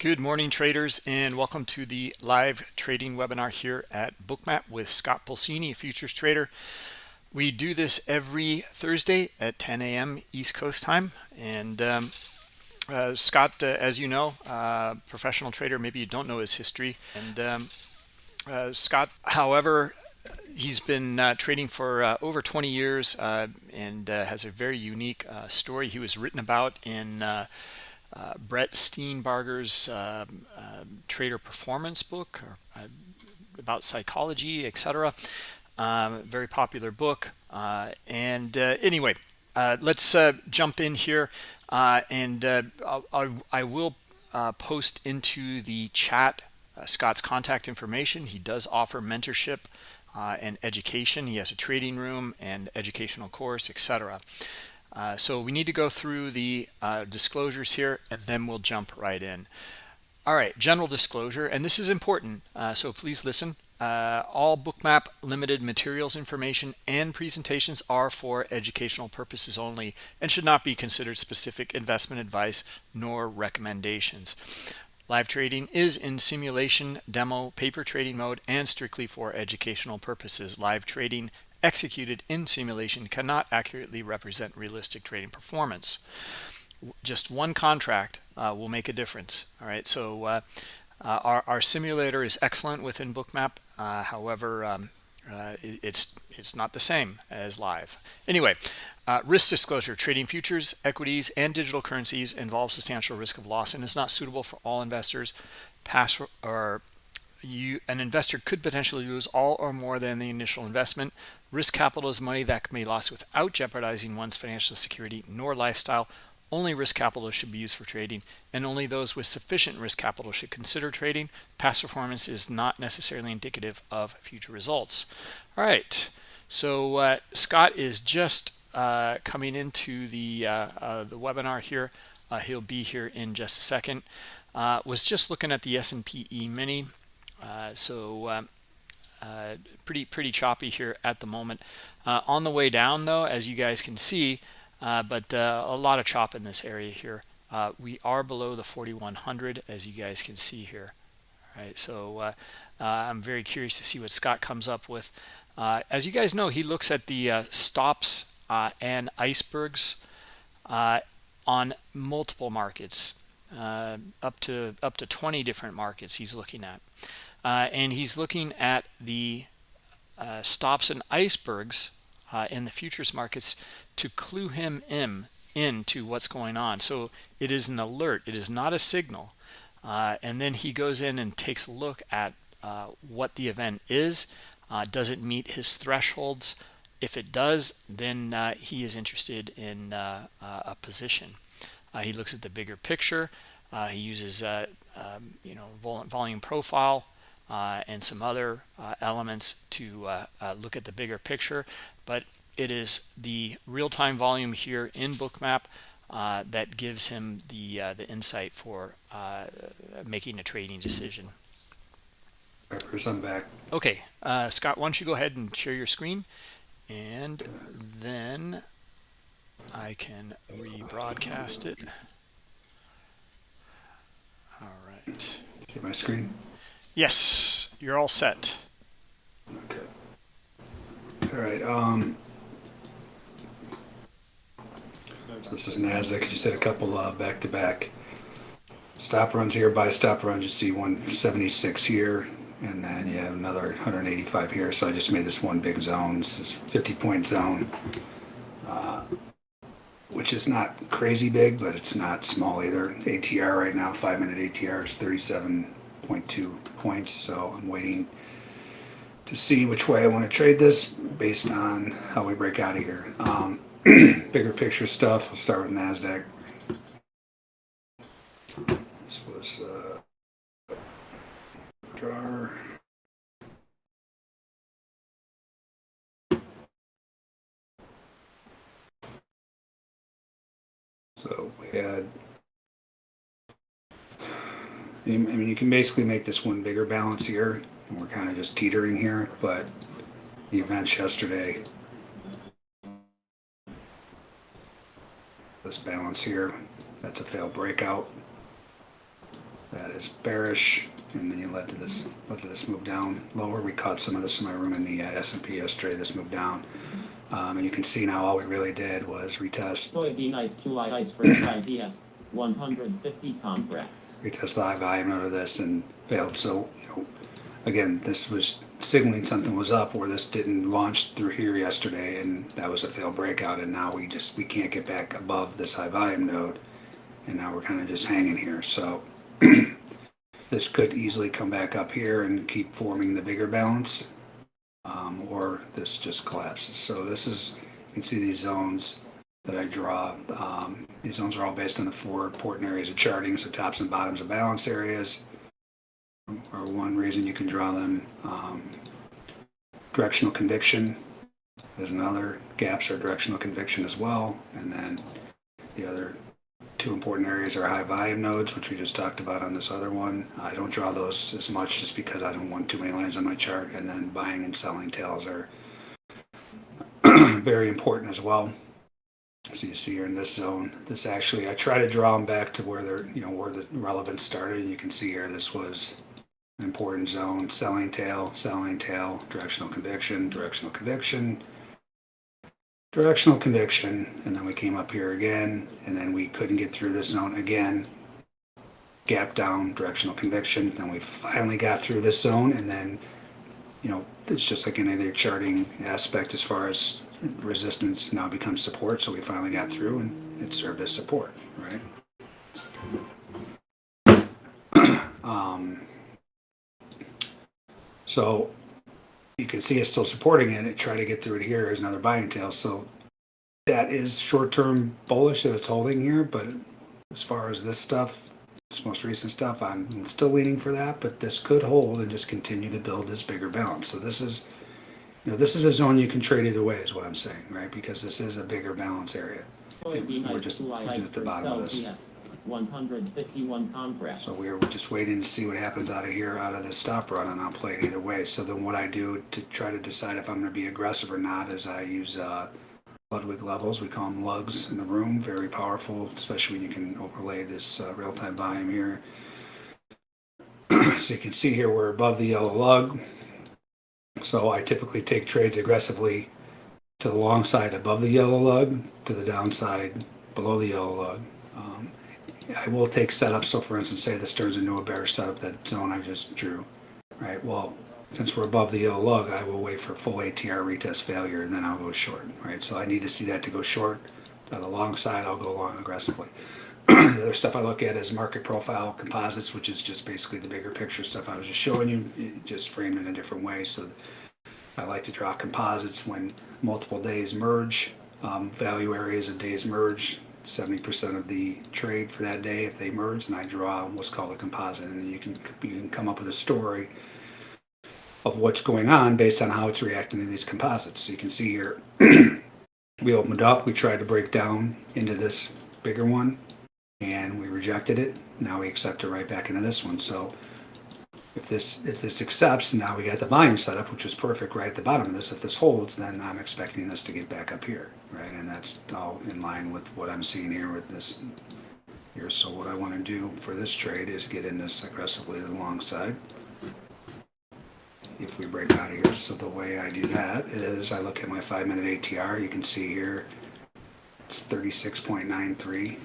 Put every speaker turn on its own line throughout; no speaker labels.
Good morning traders and welcome to the live trading webinar here at Bookmap with Scott Pulcini, a futures trader. We do this every Thursday at 10 a.m. East Coast time and um, uh, Scott, uh, as you know, uh, professional trader, maybe you don't know his history and um, uh, Scott, however, he's been uh, trading for uh, over 20 years and has a very unique story he was written about in uh, Brett Steenbarger's uh, uh, trader performance book or, uh, about psychology, etc. Um, very popular book. Uh, and uh, anyway, let's jump in here. and I, I will post into the chat Scott's contact information. He does offer mentorship and education. He has a trading room and educational course, etc. Uh, so we need to go through the uh, disclosures here and then we'll jump right in. All right, general disclosure, and this is important, uh, so please listen. Uh, all bookmap limited materials information and presentations are for educational purposes only and should not be considered specific investment advice nor recommendations. Live trading is in simulation, demo, paper trading mode, and strictly for educational purposes. Live trading executed in simulation cannot accurately represent realistic trading performance. Just one contract uh, will make a difference. All right, so uh, uh, our, our simulator is excellent within Bookmap. Uh, however, um, uh, it, it's it's not the same as live. Anyway, uh, risk disclosure: trading futures, equities, and digital currencies involves substantial risk of loss and is not suitable for all investors. Past or you an investor could potentially lose all or more than the initial investment. Risk capital is money that can be lost without jeopardizing one's financial security nor lifestyle. Only risk capital should be used for trading and only those with sufficient risk capital should consider trading. Past performance is not necessarily indicative of future results. All right so uh, scott is just uh, coming into the uh, uh the webinar here. Uh, he'll be here in just a second. Uh, was just looking at the S&P E-mini Uh, so um, uh, pretty pretty choppy here at the moment. Uh, on the way down though, as you guys can see, uh, but uh, a lot of chop in this area here. we are below the 4100 as you guys can see here. All right, so I'm very curious to see what Scott comes up with. as you guys know, he looks at the stops and icebergs on multiple markets uh, up to up to 20 different markets he's looking at uh, and he's looking at the uh, stops and icebergs uh, in the futures markets to clue him in into what's going on. So it is an alert. It is not a signal. Uh, and then he goes in and takes a look at uh, what the event is. Uh, does it meet his thresholds? If it does then he is interested in a position. He looks at the bigger picture. He uses um, you know volume profile uh, and some other uh, elements to uh, uh, look at the bigger picture. But it is the real-time volume here in Bookmap uh, that gives him the the insight for making a trading decision.
I'm back.
Okay, Scott, why don't you go ahead and share your screen, and then I can rebroadcast it. All right.
See my screen?
Yes, you're all set.
Okay. All right. Um, so this is NASDAQ. You had a couple uh, back-to-back stop runs here. By stop runs, you see 176 here, and then you have another 185 here. So I just made this one big zone. This is 50-point zone, uh, which is not crazy big, but it's not small either. ATR right now, five-minute ATR is 37 0.2 points. So I'm waiting to see which way I want to trade this based on how we break out of here. Um, bigger picture stuff, we'll start with NASDAQ. This was uh. So we had I mean, you can basically make this one bigger balance here, and we're kind of just teetering here, but the events yesterday, this balance here, that's a failed breakout. that is bearish, and then you led to this, led to this move down lower. We caught some of this in my room in the uh, S&P yesterday, this move down. Um, and you can see now all we really did was retest,
ice 150 contracts.
retest the high volume out of this and failed. So, you know, again, this was signaling something was up where this didn't launch through here yesterday and that was a failed breakout and now we just, we can't get back above this high volume node. And now we're kind of just hanging here. So this could easily come back up here and keep forming the bigger balance. Um, or this just collapses. So this is, you can see these zones that I draw. Um, these zones are all based on the four important areas of charting, so tops and bottoms of balance areas are one reason you can draw them. Um, directional conviction is another. Gaps are directional conviction as well. And then the other two important areas are high volume nodes, which we just talked about on this other one. I don't draw those as much just because I don't want too many lines on my chart. And then buying and selling tails are very important as well. So you see here in this zone, this actually, I try to draw them back to where they're, you know, where the relevance started. And you can see here, this was an important zone, selling tail, selling tail, directional conviction, directional conviction, directional conviction. And then we came up here again, and then we couldn't get through this zone again. Gap down, directional conviction. Then we finally got through this zone, and then, you know, it's just like any other charting aspect as far as resistance now becomes support. So we finally got through, and it served as support, right? um, so you can see it's still supporting it. It try to get through it here as another buying tail. So that is short-term bullish that it's holding here. But as far as this stuff, this most recent stuff, I'm still leaning for that. But this could hold and just continue to build this bigger balance. So this is, you know, this is a zone you can trade it away, is what I'm saying, right? Because this is a bigger balance area.
Soybean
We're just- we're just at the bottom of this.
LTS 151 contracts.
So we're just waiting to see what happens out of here, out of this stop run, and I'll play it either way. So then what I do to try to decide if I'm going to be aggressive or not is I use uh, Ludwig levels. We call them lugs in the room. Very powerful, especially when you can overlay this uh, real-time volume here. so you can see here we're above the yellow lug. So I typically take trades aggressively to the long side above the yellow lug, to the downside below the yellow lug. Um, I will take setups. So for instance, say this turns into a bearish setup, that zone I just drew, right? Well, since we're above the yellow lug, I will wait for full ATR retest failure and then I'll go short, right? So I need to see that to go short. On the long side, I'll go long aggressively. The other stuff I look at is market profile composites, which is just basically the bigger picture stuff I was just showing you, just framed in a different way. So I like to draw composites when multiple days merge, um, value areas of days merge, 70% of the trade for that day if they merge, and I draw what's called a composite, and you can you can come up with a story of what's going on based on how it's reacting to these composites. So you can see here, we opened up, we tried to break down into this bigger one, and we rejected it. Now we accept it right back into this one. So if this if this accepts, now we got the volume set up, which is perfect right at the bottom of this. If this holds, then I'm expecting this to get back up here, right? And that's all in line with what I'm seeing here with this here. So what I want to do for this trade is get in this aggressively to the long side. If we break out of here, so the way I do that is I look at my five minute ATR. You can see here it's 36.93.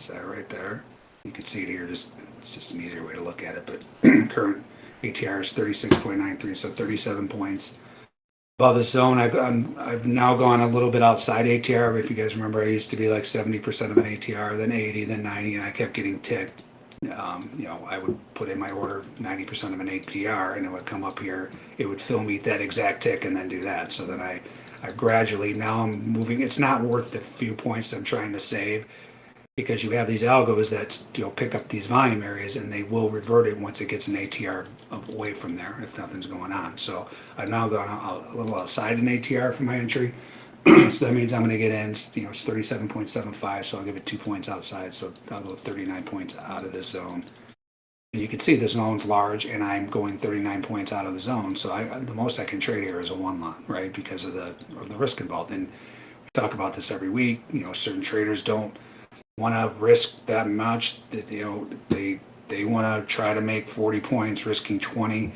That's that right there. You can see it here. Just it's just an easier way to look at it. But current ATR is 36.93, so 37 points above the zone. I've I'm, I've now gone a little bit outside ATR. If you guys remember, I used to be like 70% of an ATR, then 80, then 90, and I kept getting ticked. Um, you know, I would put in my order 90% of an ATR, and it would come up here. It would fill me that exact tick, and then do that. So then I, I gradually now I'm moving. It's not worth the few points I'm trying to save because you have these algos that you know pick up these volume areas and they will revert it once it gets an ATR away from there if nothing's going on. So I've now gone a, little outside an ATR for my entry. so that means I'm going to get in, you know, it's 37.75, so I'll give it two points outside. So I'll go 39 points out of this zone. And you can see the zone's large and I'm going 39 points out of the zone. So I, the most I can trade here is a one lot, right? Because of the, of the risk involved. And we talk about this every week. You know, certain traders don't want to risk that much that you know they they want to try to make 40 points, risking 20.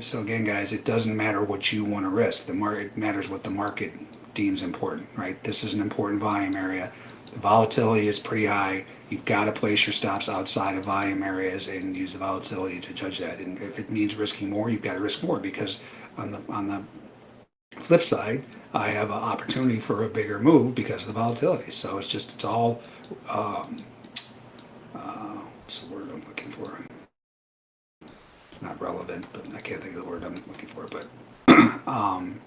So again, guys, it doesn't matter what you want to risk. The market matters what the market deems important, right? This is an important volume area. The volatility is pretty high. You've got to place your stops outside of volume areas and use the volatility to judge that. And if it means risking more, you've got to risk more because on the on the flip side, I have an opportunity for a bigger move because of the volatility. So it's just it's all um, uh, what's the word I'm looking for? Not relevant, but I can't think of the word I'm looking for. But um,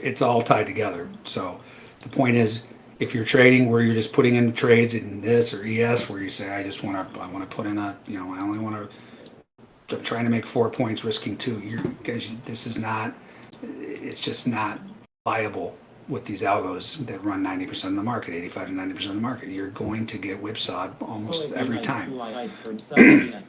it's all tied together. So the point is, if you're trading where you're just putting in trades in this or ES, where you say, I just want to, I want to put in a, you know, I only want to, I'm trying to make four points, risking two. You're guys, this is not, it's just not viable with these algos that run 90% of the market, 85 to 90% of the market. You're going to get whipsawed almost
Soybean
every time.
July iceberg, Celsius,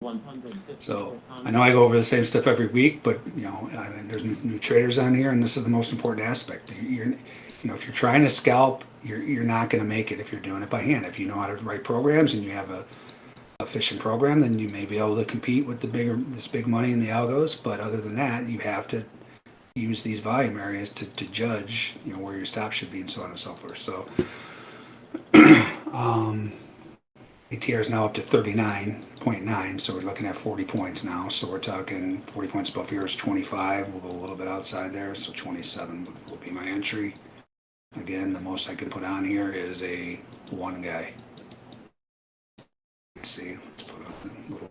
154
So I know I go over the same stuff every week, but you know, I mean, there's new, new traders on here, and this is the most important aspect. You're, you know, if you're trying to scalp, you're you're not going to make it if you're doing it by hand. If you know how to write programs and you have a efficient program, then you may be able to compete with the bigger this big money in the algos. But other than that, you have to use these volume areas to, to judge, you know, where your stop should be and so on and so forth. So, um, ATR is now up to 39.9, so we're looking at 40 points now. So we're talking 40 points above here is 25. We'll go a little bit outside there, so 27 will- be my entry. Again, the most I can put on here is a one guy. Let's see, let's put up a little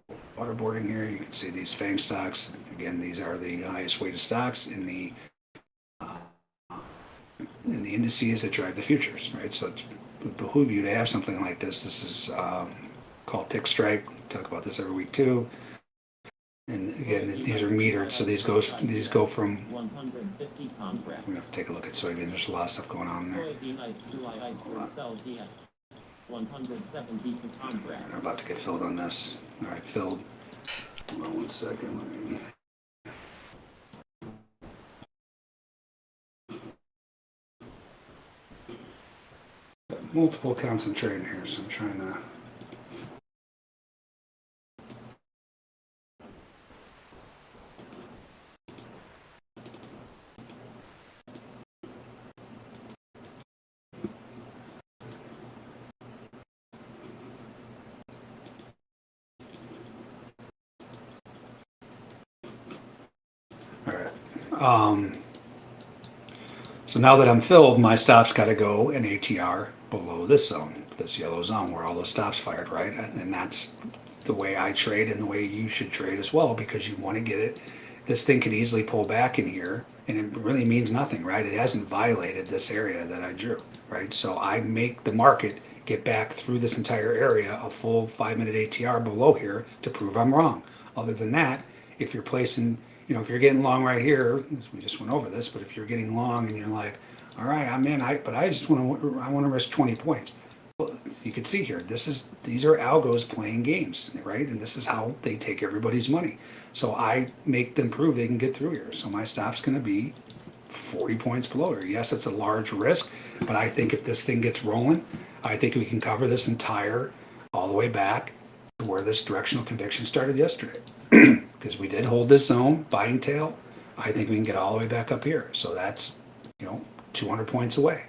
waterboarding here. You can see these FANG stocks. Again, these are the highest weighted stocks in the uh, in the indices that drive the futures, right? So it's would behoove you to have something like this. This is um, called tick strike. We talk about this every week too. And again, these are metered, so these goes these go from.
150.
We're gonna have to take a look at soybean. There's a lot of stuff going on there.
Soybean ice, July iceberg, Celsius, 172 contracts.
I'm about to get filled on this. All right, filled. Hold on one second. Let me. Multiple trading here, so I'm trying to. All right. Um, now that I'm filled, my stop's got to go an ATR below this zone, this yellow zone where all those stops fired, right? And and that's the way I trade and the way you should trade as well because you want to get it. This thing could easily pull back in here and it really means nothing, right? It hasn't violated this area that I drew, right? So I make the market get back through this entire area a full five minute ATR below here to prove I'm wrong. Other than that, if you're placing, you know, if you're getting long right here, we just went over this, but if you're getting long and you're like, all right, I'm in, I, but I just want to, I want to risk 20 points. Well, you can see here, this is, these are algos playing games, right? And this is how they take everybody's money. So I make them prove they can get through here. So my stop's going to be 40 points below here. Yes, it's a large risk, but I think if this thing gets rolling, I think we can cover this entire, all the way back to where this directional conviction started yesterday. Because we did hold this zone, buying tail. I think we can get all the way back up here. So that's, you know, 200 points away.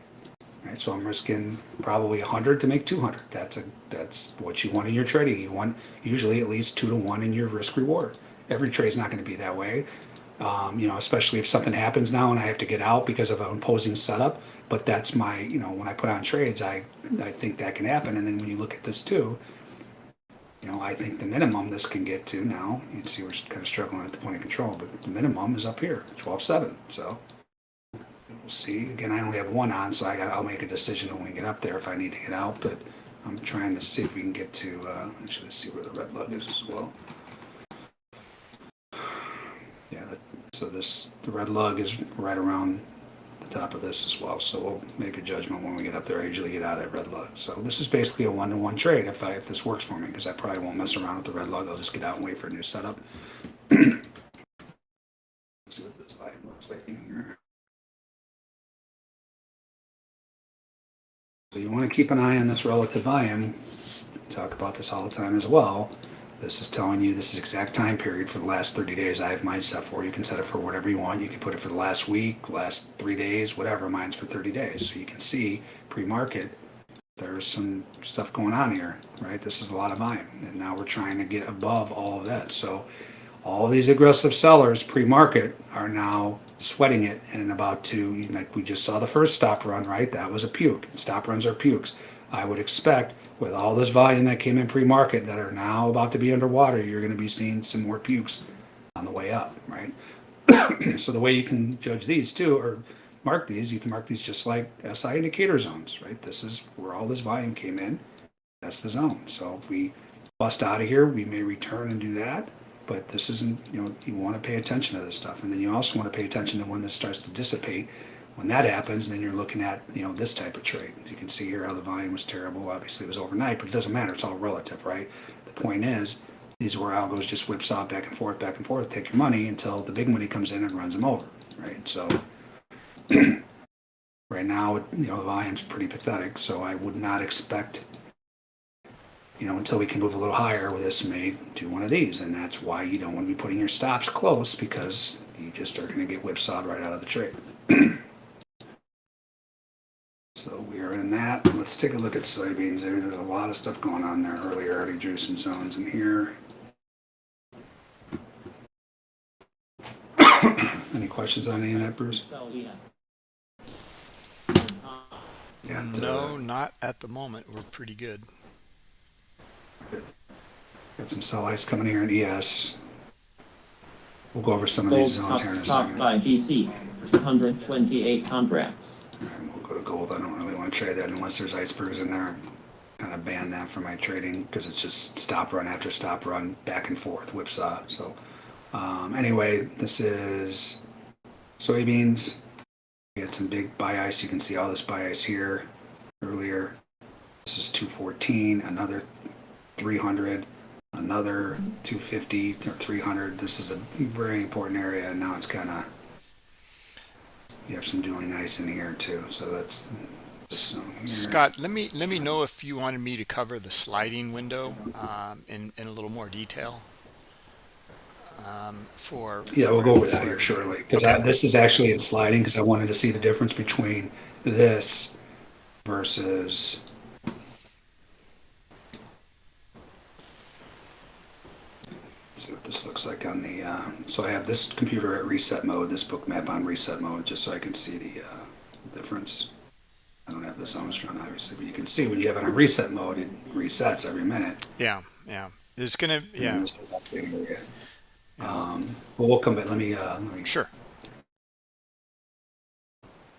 Right, so I'm risking probably 100 to make 200. That's a that's what you want in your trading. You want usually at least two to one in your risk reward. Every trade's not going to be that way. Um, you know, especially if something happens now and I have to get out because of an imposing setup. But that's my, you know, when I put on trades, I I think that can happen. And then when you look at this too, you know, I think the minimum this can get to now. You can see we're kind of struggling at the point of control, but the minimum is up here, 12.7. So we'll see. Again, I only have one on, so I got. I'll make a decision when we get up there if I need to get out. But I'm trying to see if we can get to. Uh, actually, let's see where the red lug is as well. Yeah. So this the red lug is right around top of this as well. So we'll make a judgment when we get up there. I usually get out at red lug. So this is basically a one-to-one trade if I if this works for me because I probably won't mess around with the red lug. I'll just get out and wait for a new setup. See what this looks like here. So you want to keep an eye on this relative volume. talk about this all the time as well. This is telling you this is exact time period for the last 30 days. I have mine set for. You can set it for whatever you want. You can put it for the last week, last three days, whatever. Mine's for 30 days. So you can see pre-market, there's some stuff going on here, right? This is a lot of volume. And now we're trying to get above all of that. So all these aggressive sellers pre-market are now sweating it and about to, like we just saw the first stop run, right? That was a puke. Stop runs are pukes. I would expect with all this volume that came in pre-market that are now about to be underwater, you're going to be seeing some more pukes on the way up, right? so the way you can judge these too, or mark these, you can mark these just like SI indicator zones, right? This is where all this volume came in. That's the zone. So if we bust out of here, we may return and do that. But this isn't, you know, you want to pay attention to this stuff. And then you also want to pay attention to when this starts to dissipate. When that happens, then you're looking at, you know, this type of trade. You can see here how the volume was terrible. Obviously, it was overnight, but it doesn't matter. It's all relative, right? The point is, these are where algos just whipsaw back and forth, back and forth, take your money until the big money comes in and runs them over, right? So right now, you know, the volume's pretty pathetic. So I would not expect you know, until we can move a little higher with this may do one of these. And that's why you don't want to be putting your stops close because you just are going to get whipsawed right out of the trade. so we are in that. Let's take a look at soybeans there. There's a lot of stuff going on there earlier. I already drew some zones in here. Any questions on any of that, Bruce?
Sell yes.
Yeah.
No, not at the moment. We're pretty good.
Got some sell ice coming here in ES. We'll go over some of these
Gold
zones here in a
stopped
second.
buy GC, 128 contracts.
Gold. I don't really want to trade that unless there's icebergs in there. Kind of ban that for my trading because it's just stop run after stop run, back and forth, whipsaw. So, um, anyway, this is soybeans. We had some big buy ice. You can see all this buy ice here earlier. This is 214, another 300, another 250 or 300. This is a very important area. And now it's kind of you have some dueling ice in here too. So that's.
Scott, let me let me know if you wanted me to cover the sliding window um, in in a little more detail. Um, for
Yeah, we'll go over that here shortly because
Okay.
this is actually in sliding because I wanted to see the difference between this versus. See what this looks like on the. Uh, so I have this computer at reset mode, this book map on reset mode, just so I can see the uh, difference. I don't have this drawn obviously, but you can see when you have it on reset mode, it resets every minute.
Yeah, yeah. It's gonna yeah.
And this is. Um, but we'll come back. Let me. Uh, let me
Sure.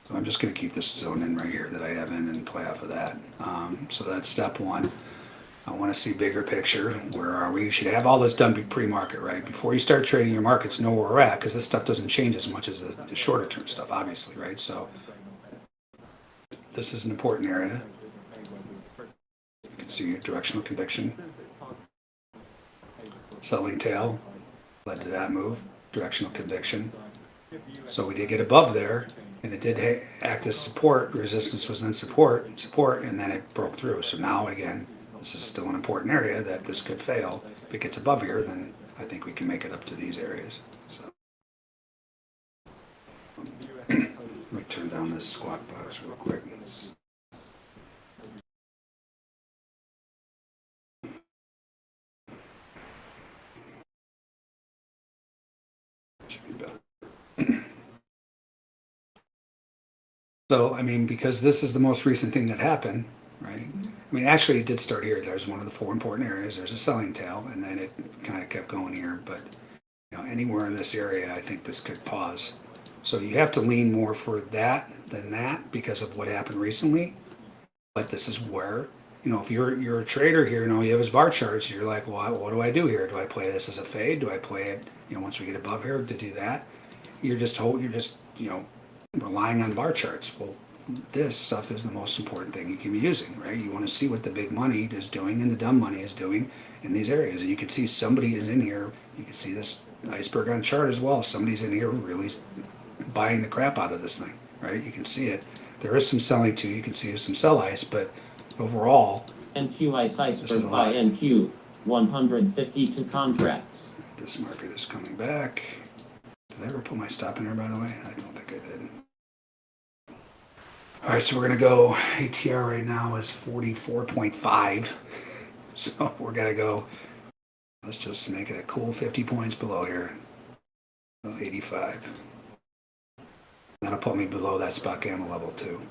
So I'm just going to keep this zone in right here that I have in and play off of that. Um, so that's step one. I want to see bigger picture. Where are we? You should have all this done pre-market, right? Before you start trading your markets, know where we're at because this stuff doesn't change as much as the, the shorter term stuff, obviously, right? So this is an important area. You can see directional conviction. Selling tail led to that move, directional conviction. So we did get above there, and it did act as support. Resistance was then support, support, and then it broke through. So now again, this is still an important area that this could fail. If it gets above here, then I think we can make it up to these areas. So let me turn down this squawk box real quick. So, I mean, because this is the most recent thing that happened? I mean, actually, it did start here. There's one of the four important areas. There's a selling tail, and then it kind of kept going here. But, you know, anywhere in this area, I think this could pause. So you have to lean more for that than that because of what happened recently. But this is where, you know, if you're you're a trader here and all you have is bar charts, you're like, well, what do I do here? Do I play this as a fade? Do I play it, you know, once we get above here to do that? You're just hold, you're just, you know, relying on bar charts. Well, this stuff is the most important thing you can be using, right? You want to see what the big money is doing and the dumb money is doing in these areas. And you can see somebody is in here. You can see this iceberg on chart as well. Somebody's in here really buying the crap out of this thing, right? You can see it. There is some selling too. You can see some sell ice, but overall, is a lot.
buy NQ, 152 contracts.
This market is coming back. Did I ever put my stop in there, by the way? I don't think I did. All right, so we're gonna go, ATR right now is forty-four point five. So we're gonna go, let's just make it a cool fifty points below here. 85. That'll put me below that spot gamma level too.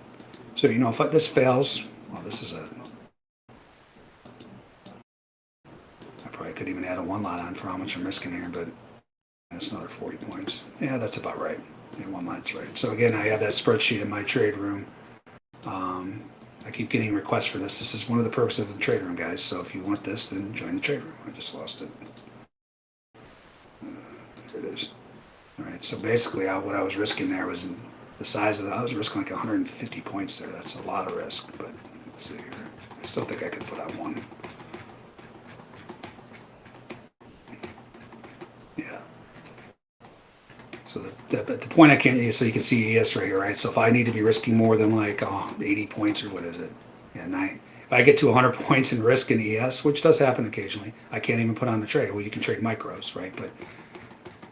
So, you know, if this fails, well, this is a, I probably could even add a one lot on for how much I'm risking here, but that's another 40 points. Yeah, that's about right. Yeah, one lot's right. So again, I have that spreadsheet in my trade room. Um, I keep getting requests for this. This is one of the perks of the trade room, guys. So if you want this, then join the trade room. I just lost it. Uh, There it is. All right. So basically, I, what I was risking there was the size of the. I was risking like 150 points there. That's a lot of risk. But let's see here. I still think I could put on one. So the, the, point I can't, so you can see ES right here, right? So if I need to be risking more than like oh, 80 points or what is it? Yeah, nine. If I get to 100 points in risk in ES, which does happen occasionally, I can't even put on the trade. Well, you can trade micros, right? But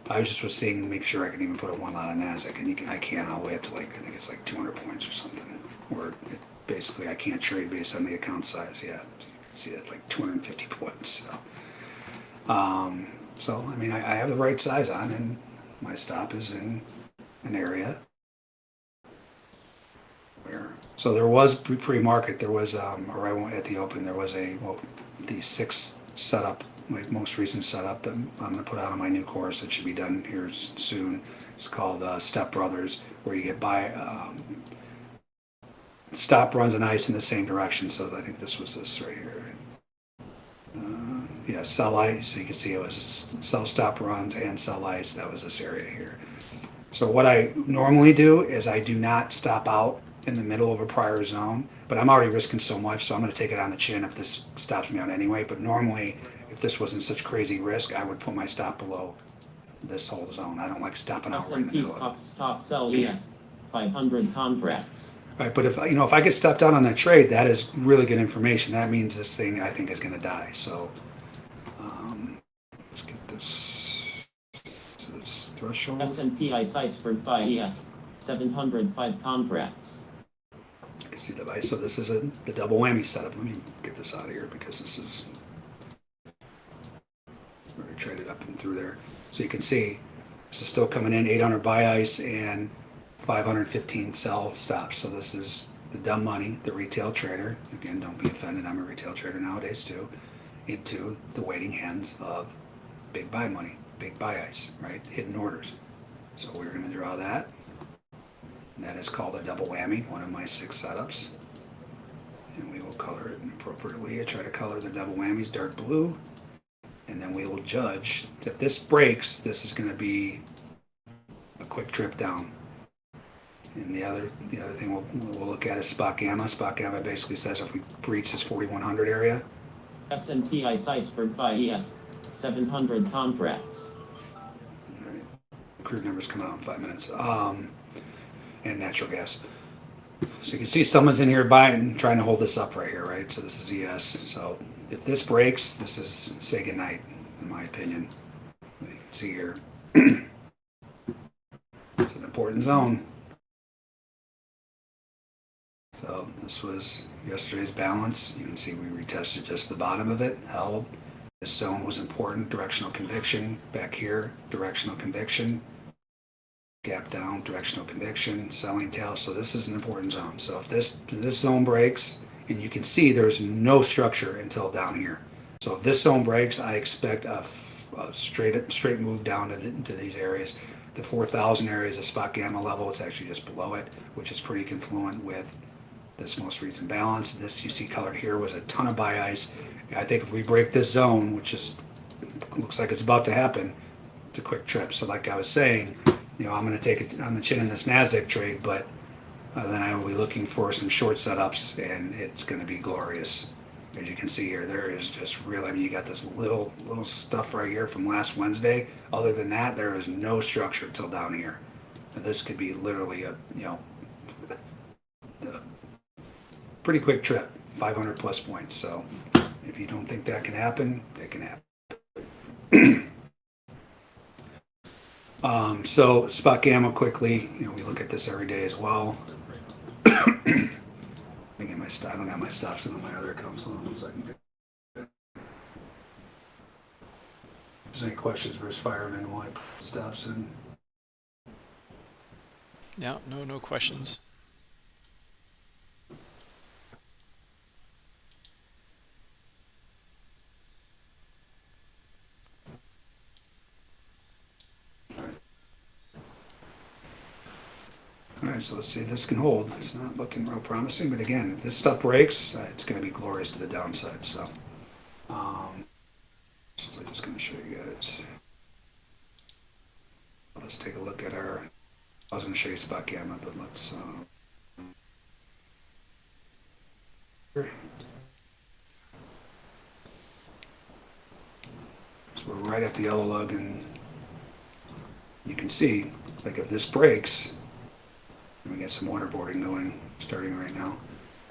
I was just was seeing, make sure I can even put a one lot on Nasdaq, and you can, I can't all the way up to like I think it's like 200 points or something. Where it, basically I can't trade based on the account size. Yeah, can see that like 250 points. So, um, so I mean, I, I have the right size on, and my stop is in an area where. So there was pre- pre-market. There was um, or at the open. There was a well, the six setup, my most recent setup. that I'm going to put out on my new course that should be done here soon. It's called uh, Step Brothers, where you get by um, stop runs and ice in the same direction. So I think this was this right here. Uh, yeah, sell ice. So you can see it was sell stop runs and sell ice. That was this area here. So what I normally do is I do not stop out in the middle of a prior zone, but I'm already risking so much, so I'm going to take it on the chin if this stops me out anyway. But normally, if this wasn't such crazy risk, I would put my stop below this whole zone. I don't like stopping out right in the middle
stock, stock sell ES, 500 contracts.
Right, but if you know if I get stopped out on that trade, that is really good information. That means this thing I think is going to die. So um, let's get this to this threshold.
S&P Cipher by ES, 705 contracts.
You can see the device. So this is a the double whammy setup. Let me get this out of here because this is already traded up and through there. So you can see this is still coming in 800 buy ice and 515 sell stops. So this is the dumb money, the retail trader. Again, don't be offended. I'm a retail trader nowadays too. Into the waiting hands of big buy money, big buy ice, right? Hidden orders. So we're going to draw that. And that is called a double whammy, one of my six setups. And we will color it appropriately. I try to color the double whammies dark blue. And then we will judge. If this breaks, this is going to be a quick trip down. And the other the other thing we'll, we'll look at is spot gamma. Spot gamma basically says if we breach this 4100 area,
S&P Cipher by uh, ES, 700 contracts.
Alright. Crude numbers come out in five minutes. Um, and natural gas. So you can see someone's in here buying, trying to hold this up right here, right? So this is ES. So if this breaks, this is say goodnight, in my opinion. You can see here. it's an important zone. So this was yesterday's balance. You can see we retested just the bottom of it, held. This zone was important, directional conviction. Back here, directional conviction. Gap down, directional conviction, selling tail. So this is an important zone. So if this this zone breaks, and you can see there's no structure until down here. So if this zone breaks, I expect a straight straight move down into these areas. The 4,000 area is a spot gamma level. It's actually just below it, which is pretty confluent with this most recent balance. This you see colored here was a ton of buy ice. I think if we break this zone, which is looks like it's about to happen, it's a quick trip. So like I was saying, you know, I'm going to take it on the chin in this Nasdaq trade, but uh, then I will be looking for some short setups, and it's going to be glorious. As you can see here, there is just real. I mean, you got this little little stuff right here from last Wednesday. Other than that, there is no structure till down here. And this could be literally a you know pretty quick trip. 500 plus points. So you don't think that can happen, it can happen. um, so spot gamma quickly. You know, we look at this every day as well. Let me get my. I don't have my stops in on my other account, so one second. If there's any questions, Bruce Fireman, why stops in?
Yeah, no, no questions.
All right, so let's see if this can hold. It's not looking real promising, but again, if this stuff breaks, uh, it's going to be glorious to the downside. So, um, so I'm just going to show you guys. Let's take a look at our. I was going to show you spot gamma, but let's. Uh, we're right at the yellow lug, and you can see, like if this breaks, and we get some waterboarding going, starting right now.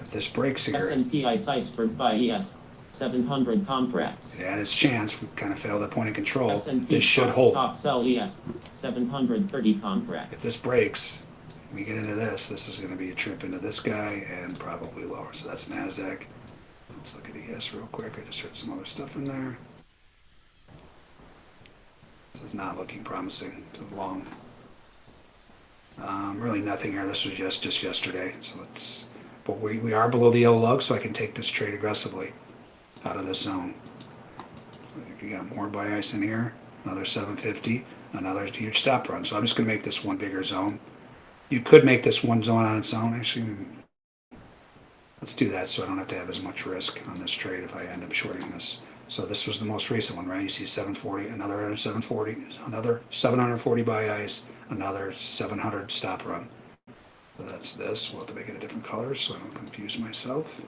If this breaks here,
S&P ICE iceberg buy ES 700 contracts.
it had its chance. We kind of failed at point of control.
S&P
This should hold.
Stop sell ES 730 contracts.
If this breaks, we get into this, this is going to be a trip into this guy and probably lower. So that's NASDAQ. Let's look at ES real quick. I just heard some other stuff in there. This is not looking promising to the long. Um, really nothing here. This was just, just yesterday. So let's, but we, we are below the yellow lug, so I can take this trade aggressively out of this zone. So you got more buy ice in here, another 750, another huge stop run. So I'm just going to make this one bigger zone. You could make this one zone on its own. Actually, let's do that so I don't have to have as much risk on this trade if I end up shorting this. So this was the most recent one, right? You see 740, another 740, another 740 buy ice, another 700 stop run. So that's this. We'll have to make it a different color so I don't confuse myself.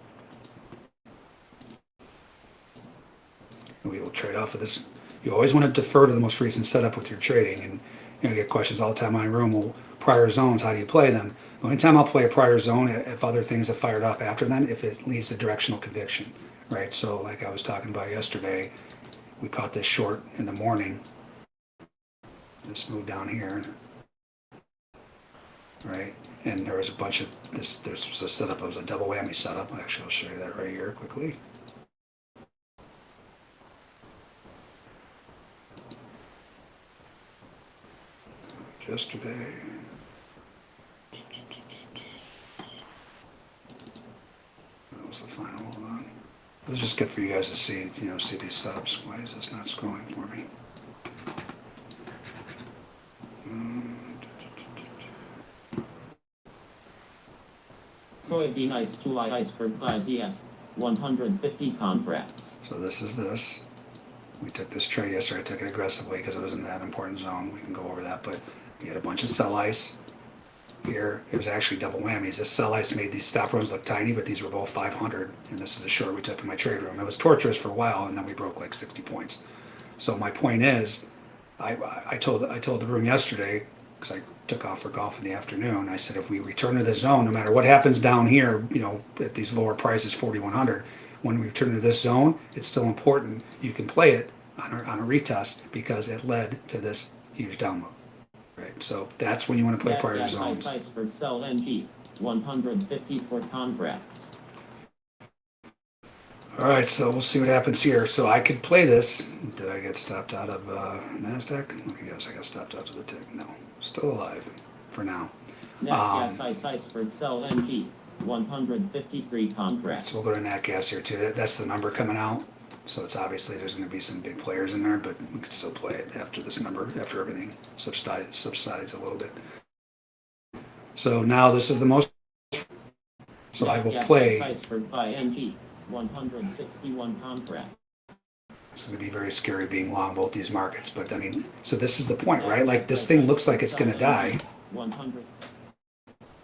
We will trade off of this. You always want to defer to the most recent setup with your trading, and you know, I get questions all the time in my room. Well, prior zones, how do you play them? The only time I'll play a prior zone if other things have fired off after then, if it leads to directional conviction, right? So, like I was talking about yesterday, we caught this short in the morning. This move down here, right? And there was a bunch of this. This was a setup. It was a double whammy setup. Actually, I'll show you that right here quickly. yesterday. That was the final. It was just good for you guys to see, you know, see these subs. Why is this not scrolling for me? Mm,
Soybean ice July iceberg by ES 150 contracts.
So this is this. We took this trade yesterday. I took it aggressively because it was in that important zone. We can go over that, but we had a bunch of sell ice here. It was actually double whammies. This sell ice made these stop runs look tiny, but these were both 500. And this is the short we took in my trade room. It was torturous for a while, and then we broke like 60 points. So my point is, I, I told I told the room yesterday because I took off for golf in the afternoon. I said if we return to the zone, no matter what happens down here, you know, at these lower prices, 4100, when we return to this zone, it's still important you can play it on a, on a retest because it led to this huge down move. Right. So that's when you want to play
Gas-
prior
gas
zones.
ice iceberg sell NG 154 contracts.
All right, so we'll see what happens here. So I could play this. Did I get stopped out of uh, Nasdaq? Me guess. I got stopped out of the tick. No, still alive for now.
Net
Um,
ice iceberg sell NG 153 contracts.
So we'll go to Nat Gas here too. That's the number coming out. So it's obviously there's going to be some big players in there, but we can still play it after this number, after everything subsides, subsides a little bit. So now this is the most. So I will play.
buy NG 161 contracts.
It's going to be very scary being long both these markets, but I mean, so this is the point, right? Like this thing looks like it's going to die,
100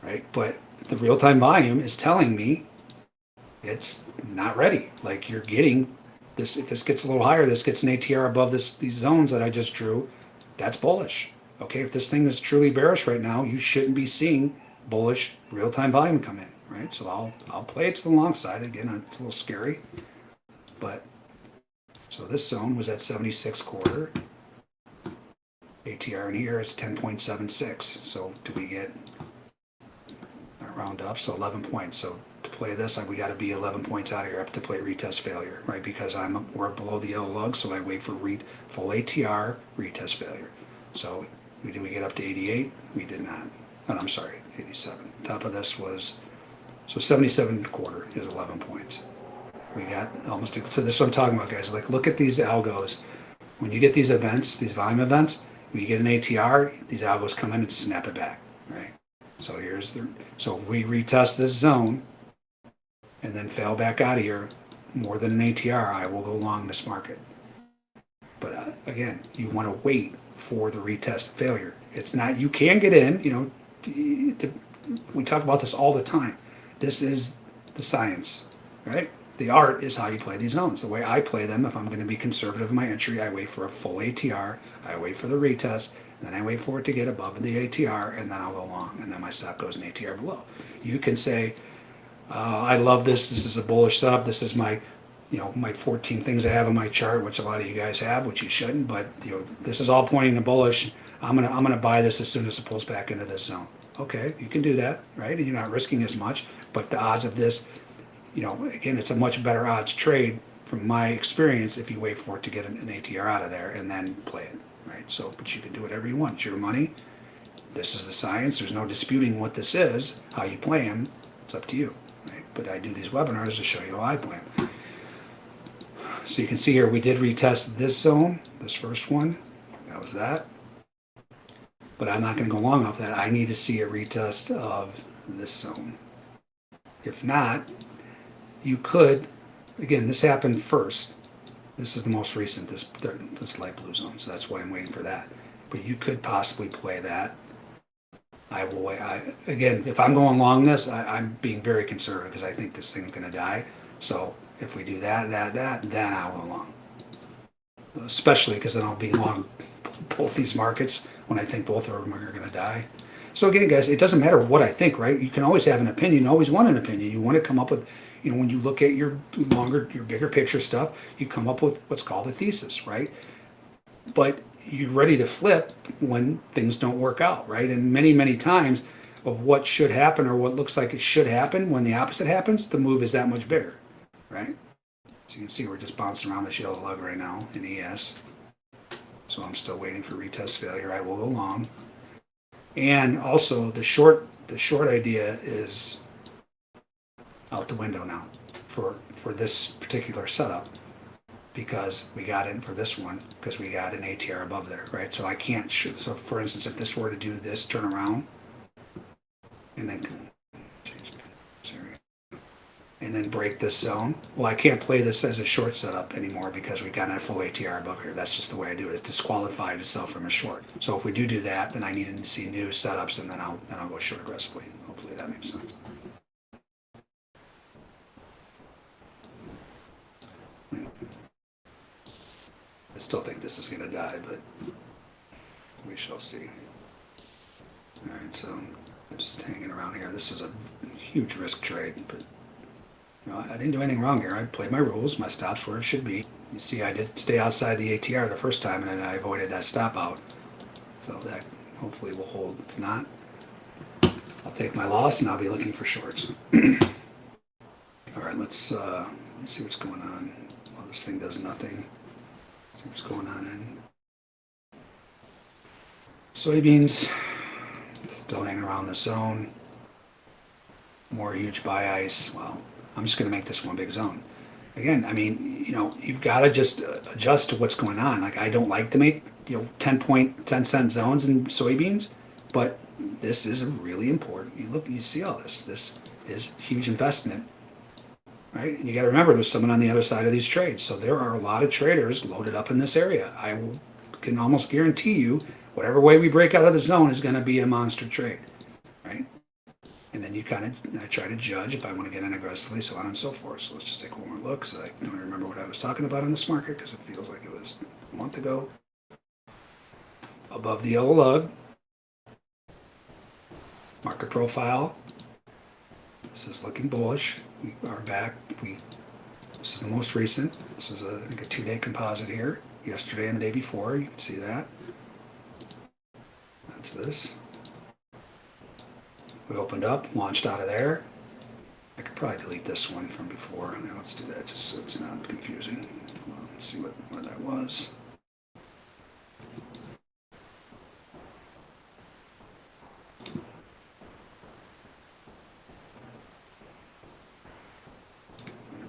right? But the real time volume is telling me it's not ready. Like you're getting this, if this gets a little higher, this gets an ATR above this these zones that I just drew, that's bullish. Okay, if this thing is truly bearish right now, you shouldn't be seeing bullish real time volume come in. right? So I'll, I'll play it to the long side. Again, it's a little scary, but, so this zone was at 76 quarter. ATR in here is 10.76. So do we get, round up, so 11 points. So play this, like we got to be 11 points out of here up to play retest failure, right? Because I'm we're below the yellow lug, so I wait for read full ATR retest failure. So we did we get up to 88? We did not. Oh, I'm sorry, 87. Top of this was so 77 quarter is 11 points. We got almost so this is what I'm talking about, guys. Like look at these algos. When you get these events, these volume events, when you get an ATR, these algos come in and snap it back, right? So here's the so if we retest this zone and then fail back out of here more than an ATR, I will go long this market. But uh, again, you want to wait for the retest failure. It's not you can get in. You know, t- t- we talk about this all the time. This is the science, right? The art is how you play these zones. The way I play them, if I'm going to be conservative in my entry, I wait for a full ATR, I wait for the retest, then I wait for it to get above the ATR, and then I'll go long, and then my stop goes an ATR below. You can say, uh, I love this. This is a bullish setup. This is my, you know, my 14 things I have on my chart, which a lot of you guys have, which you shouldn't. But you know, this is all pointing to bullish. I'm gonna I'm gonna buy this as soon as it pulls back into this zone. Okay, you can do that, right? And you're not risking as much. But the odds of this, you know, again, it's a much better odds trade from my experience if you wait for it to get an, an ATR out of there and then play it, right? So, but you can do whatever you want. It's your money. This is the science. There's no disputing what this is. How you play them, it's up to you? But I do these webinars to show you how I plan. So you can see here, we did retest this zone, this first one, that was that. But I'm not gonna go long off that, I need to see a retest of this zone. If not, you could, again, this happened first. This is the most recent, this, this light blue zone, so that's why I'm waiting for that. But you could possibly play that I will wait. I, again, if I'm going long this, I, I'm being very conservative because I think this thing's going to die. So if we do that, that, that, then I'll go long. Especially because then I'll be long both these markets when I think both of them are going to die. So again, guys, it doesn't matter what I think, right? You can always have an opinion. Always want an opinion. You want to come up with, you know, when you look at your longer, your bigger picture stuff, you come up with what's called a thesis, right? But you're ready to flip when things don't work out, right? And many, many times of what should happen or what looks like it should happen, when the opposite happens, the move is that much bigger, right? So you can see we're just bouncing around this yellow lug right now in ES. So I'm still waiting for retest failure. I will go long. And also the short, the short idea is out the window now for, for this particular setup because we got in for this one because we got an ATR above there, right? So I can't. So for instance, if this were to do this, turn around, and then and then break this zone. Well, I can't play this as a short setup anymore because we got a full ATR above here. That's just the way I do it. It's disqualified itself from a short. So if we do do that, then I need to see new setups, and then I'll then I'll go short aggressively. Hopefully that makes sense. I still think this is going to die, but we shall see. All right, so I'm just hanging around here. This was a huge risk trade, but you know, I didn't do anything wrong here. I played my rules. My stops where it should be. You see, I did stay outside the ATR the first time, and I avoided that stop out. So that hopefully will hold. If not, I'll take my loss, and I'll be looking for shorts. All right, let's uh, let's see what's going on. Well, this thing does nothing. What's going on in soybeans. Hanging around the zone. More huge buy ice. Well, I'm just going to make this one big zone. Again, I mean, you know, you've got to just uh, adjust to what's going on. Like, I don't like to make, you know, 10 point, 10 cent zones in soybeans, but this is really important. You look, you see all this. This is huge investment right? And you got to remember, there's someone on the other side of these trades. So there are a lot of traders loaded up in this area. I can almost guarantee you, whatever way we break out of the zone is going to be a monster trade, right? And then you kind of I try to judge if I want to get in aggressively, so on and so forth. So let's just take one more look. So I don't remember what I was talking about on this market because it feels like it was a month ago. Above the yellow lug, market profile, This is looking bullish. We are back. We this is the most recent. This is a, I think a two-day composite here. Yesterday and the day before. You can see that. That's this. We opened up, launched out of there. I could probably delete this one from before. Now let's do that just so it's not confusing. Well, let's see what where that was.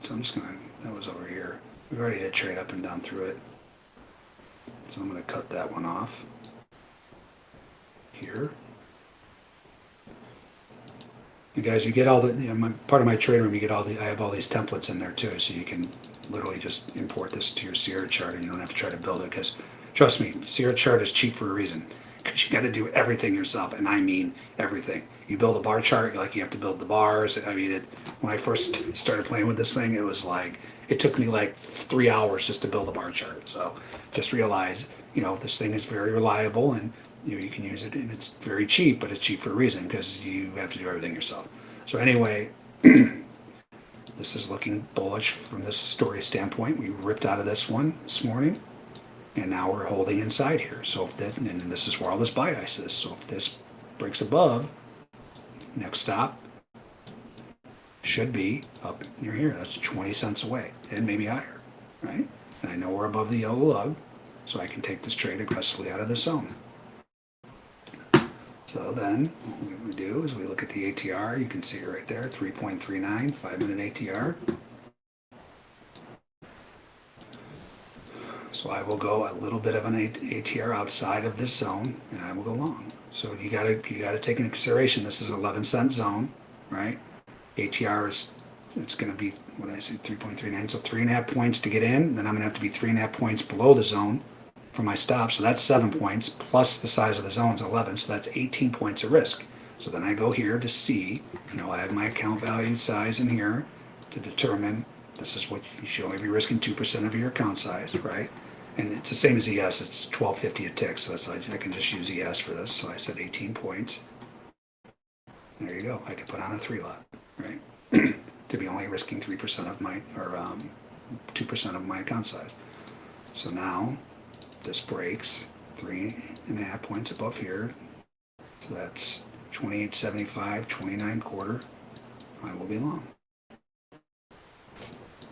So I'm just gonna, that was over here. We already did trade up and down through it. So I'm gonna cut that one off. Here. You guys, you get all the, you know, my, part of my trade room, you get all the, I have all these templates in there too, so you can literally just import this to your Sierra chart and you don't have to try to build it, because trust me, Sierra chart is cheap for a reason. Because you gotta do everything yourself, and I mean everything. You build a bar chart, like you have to build the bars, I mean, it, when I first started playing with this thing, it was like, it took me like three hours just to build a bar chart, so just realize, you know, this thing is very reliable and you know, you can use it and it's very cheap, but it's cheap for a reason because you have to do everything yourself. So anyway, this is looking bullish from this story standpoint. We ripped out of this one this morning and now we're holding inside here. So if that, and this is where all this bias is. So if this breaks above, next stop should be up near here. That's 20 cents away and maybe higher, right? And I know we're above the yellow lug, so I can take this trade aggressively out of the zone. So then what we do is we look at the ATR. You can see it right there, 3.39, five minute ATR. So I will go a little bit of an ATR outside of this zone and I will go long. So you gotta, you gotta take into consideration, this is 11 cent zone, right? ATR is, it's gonna be, what did I say, 3.39, so three and a half points to get in, then I'm gonna have to be three and a half points below the zone for my stop, so that's seven points, plus the size of the zone is 11, so that's 18 points of risk. So then I go here to see, you know, I have my account value size in here to determine this is what you should only be risking 2% of your account size, right? And it's the same as ES, it's 1250 a tick, so I can just use ES for this, so I said 18 points. There you go, I could put on a three lot, right? to be only risking 3% of my, or um, 2% of my account size. So now this breaks three and a half points above here. So that's 28.75, 29 quarter. I will be long.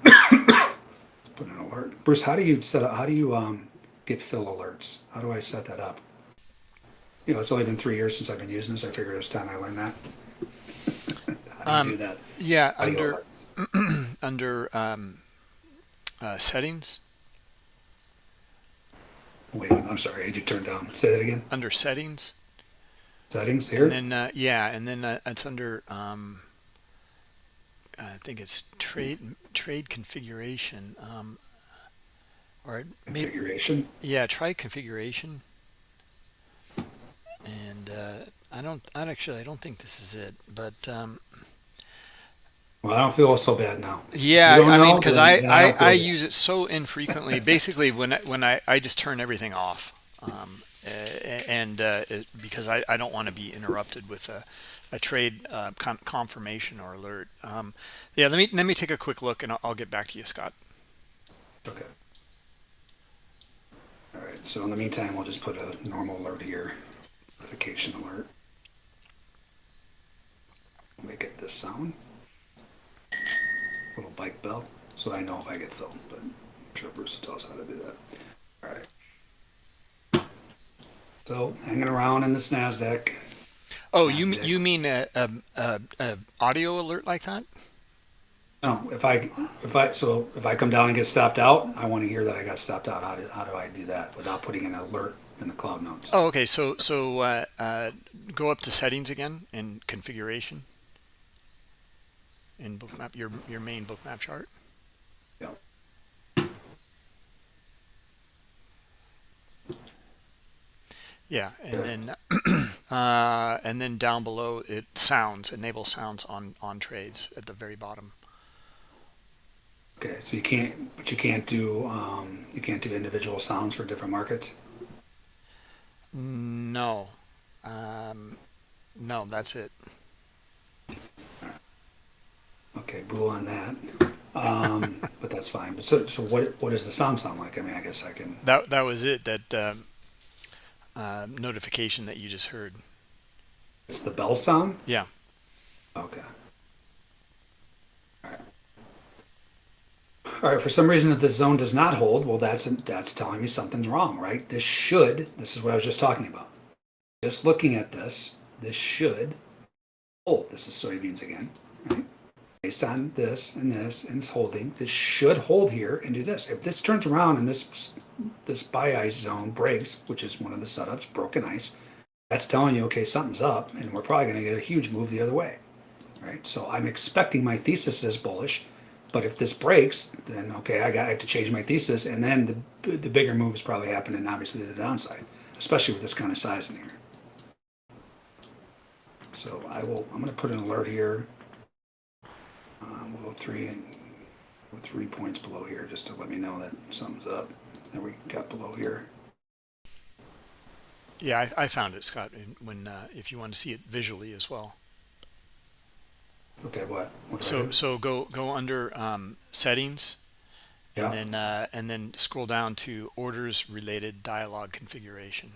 Let's put an alert. Bruce, how do you set up, how do you um, get fill alerts? How do I set that up? You know, it's only been three years since I've been using this. I figured it's time I learned that. how do you do that?
Yeah, under under um, uh, settings,
Wait, I'm sorry, I had you turned down. Say that again.
under settings,
Settings here.
and then uh, yeah, and then uh, it's under um, I think it's trade trade configuration, um, or maybe
configuration.
yeah, try configuration. And uh, I don't, I actually, I don't think this is it, but um,
Well, I don't feel so bad now.
Yeah, I mean, because
Then-
I, I, I use it so infrequently. Basically, when I, when I, I just turn everything off, um, and uh, it, because I, I don't want to be interrupted with a, a trade uh, con- confirmation or alert. Um, yeah, let me let me take a quick look, and I'll, I'll get back to you, Scott.
Okay. All right. So in the meantime, we'll just put a normal alert here, notification alert. Make it this sound. Little bike bell, so I know if I get filmed. But I'm sure Bruce will tell us how to do that. All right. So hanging around in this Nasdaq.
Oh, you
Nasdaq.
you mean a, a, a, a audio alert like that?
No, if I if I so if I come down and get stopped out, I want to hear that I got stopped out. How do how do I do that without putting an alert in the cloud notes?
Oh, okay. So so uh, uh, go up to settings again and configuration in bookmap your your main bookmap chart. Yeah, and then uh, and then down below it sounds enable sounds on on trades at the very bottom.
Okay, so you can't, but you can't do um, you can't do individual sounds for different markets.
No, um, no, that's it.
Okay, boo on that. Um, but that's fine. So, so what, what does the sound sound like? I mean, I guess I can,
That that was it. That um, uh, notification that you just heard.
it's the bell sound?
Yeah.
Okay. All right. All right, for some reason, if this zone does not hold, well, that's, that's telling me something's wrong, right? This should, this is what I was just talking about. Just looking at this, this should hold. This is soybeans again? Based on this and this and it's holding, this should hold here and do this. If this turns around and this, this buy ice zone breaks, which is one of the setups, broken ice, that's telling you, okay, something's up and we're probably going to get a huge move the other way right? So I'm expecting my thesis is bullish, but if this breaks, then okay, I got I have to change my thesis, and then the the bigger move is probably happening, obviously the downside, especially with this kind of size in here. So I will. I'm going to put an alert here. Um, we'll go three with three points below here, just to let me know that something's up. That we got below here.
Yeah, I, I found it, Scott. When uh, if you want to see it visually as well.
Okay, what? what
So so go go under um, settings,
yeah.
and then uh, and then scroll down to orders related dialog configuration.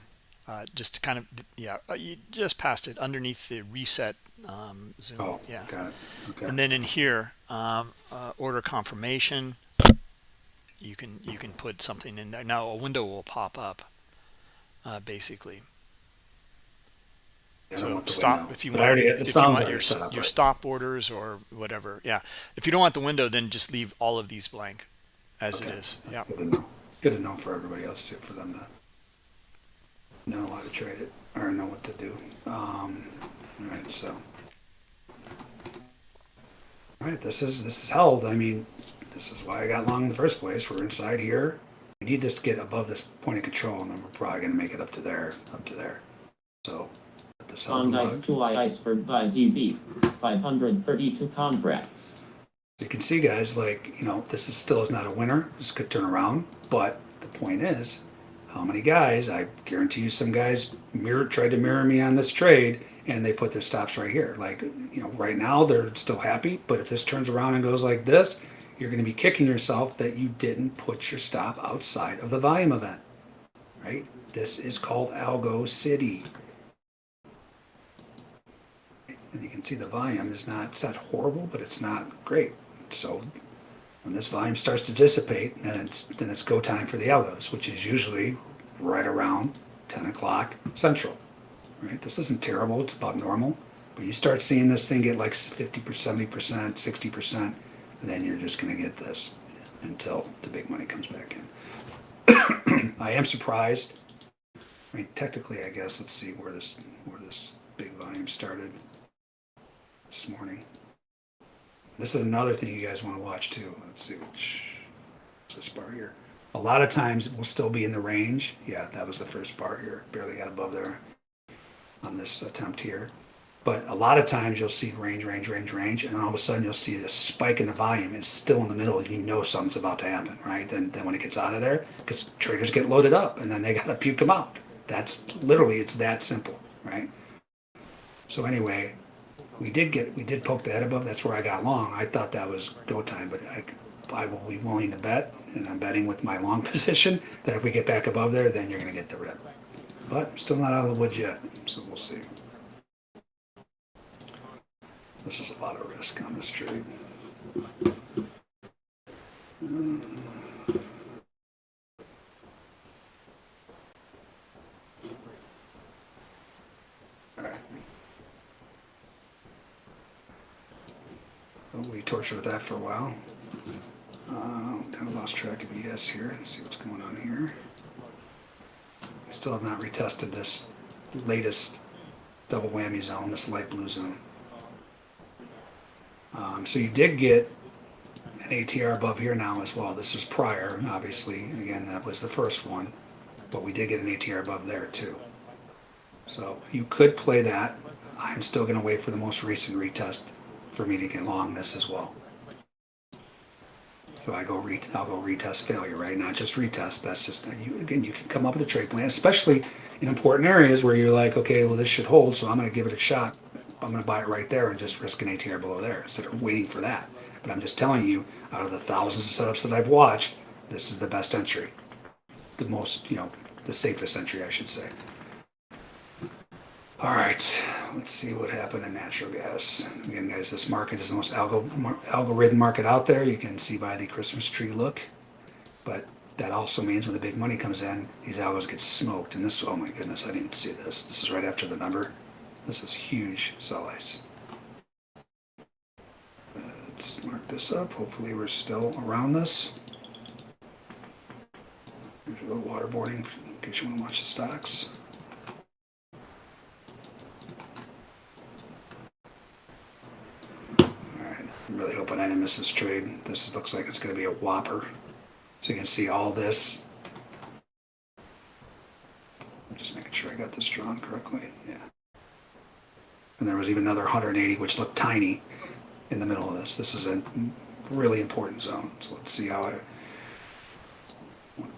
Uh, just to kind of yeah, uh, you just passed it underneath the reset um, zoom.
oh,
yeah,
got it. Okay.
and then in here um, uh, order confirmation. You can you can put something in there. Now a window will pop up. Uh, basically,
I don't
so stop if you
But I
want
already- the
if you want your
set
your
right?
stop orders or whatever. Yeah, if you don't want the window, then just leave all of these blank as
Okay.
it is. Yeah.
Good to. Good to know for everybody else too, for them to know how to trade it or know what to do. Um, all right, so. All right, this is this is held. I mean, this is why I got long in the first place. We're inside here. We need this to get above this point of control, and then we're probably going to make it up to there, up to there. So, let this held
On
the
ice
lug.
to Iceberg by ZB. 532 contracts.
You can see, guys, like, you know, this is still is not a winner. This could turn around. But the point is, how many guys, I guarantee you some guys mirror tried to mirror me on this trade and they put their stops right here. Like, you know, right now they're still happy, but if this turns around and goes like this, you're going to be kicking yourself that you didn't put your stop outside of the volume event. Right? This is called Algo City. And you can see the volume is not, it's not horrible, but it's not great. So when this volume starts to dissipate, then it's, then it's go time for the algos, which is usually right around 10 o'clock central. Right? This isn't terrible, it's about normal. But you start seeing this thing get like 50%, 70%, 60%, and then you're just going to get this until the big money comes back in. I am surprised. I mean, technically, I guess, let's see where this, where this big volume started this morning. This is another thing you guys want to watch too. Let's see which this bar here. A lot of times it will still be in the range. Yeah, that was the first bar here. Barely got above there on this attempt here. But a lot of times you'll see range, range, range, range, and all of a sudden you'll see a spike in the volume. It's still in the middle, you know something's about to happen, right? Then, then when it gets out of there, because traders get loaded up, and then they gotta puke them out. That's literally it's that simple, right? So anyway, we did get we did poke the head above. That's where I got long. I thought that was go time, but I I will be willing to bet, and I'm betting with my long position that if we get back above there, then you're going to get the rip. But I'm still not out of the woods yet, so we'll see. This is a lot of risk on this trade. All hmm. We tortured with that for a while. Uh, kind of lost track of ES here. Let's see what's going on here. I still have not retested this latest double whammy zone, this light blue zone. Um, so you did get an ATR above here now as well. This was prior, obviously. Again, that was the first one, but we did get an ATR above there too. So you could play that. I'm still going to wait for the most recent retest for me to get long this as well. So I go re I'll go retest failure, right? Not just retest. That's just you again. You can come up with a trade plan, especially in important areas where you're like, okay, well this should hold, so I'm going to give it a shot I'm gonna buy it right there and just risk an ATR below there instead of waiting for that. But I'm just telling you, out of the thousands of setups that I've watched, this is the best entry. The most, you know, the safest entry, I should say. All right, let's see what happened in natural gas. Again, guys, this market is the most algo, algorithm market out there. You can see by the Christmas tree look. But that also means when the big money comes in, these algos get smoked. And this, oh my goodness, I didn't see this. This is right after the number. This is huge sell ice. Let's mark this up. Hopefully we're still around this. Here's a little waterboarding in case you want to watch the stocks. Alright, I'm really hoping I didn't miss this trade. This looks like it's going to be a whopper. So you can see all this. I'm just making sure I got this drawn correctly. Yeah. And there was even another 180, which looked tiny in the middle of this. This is a really important zone. So let's see how I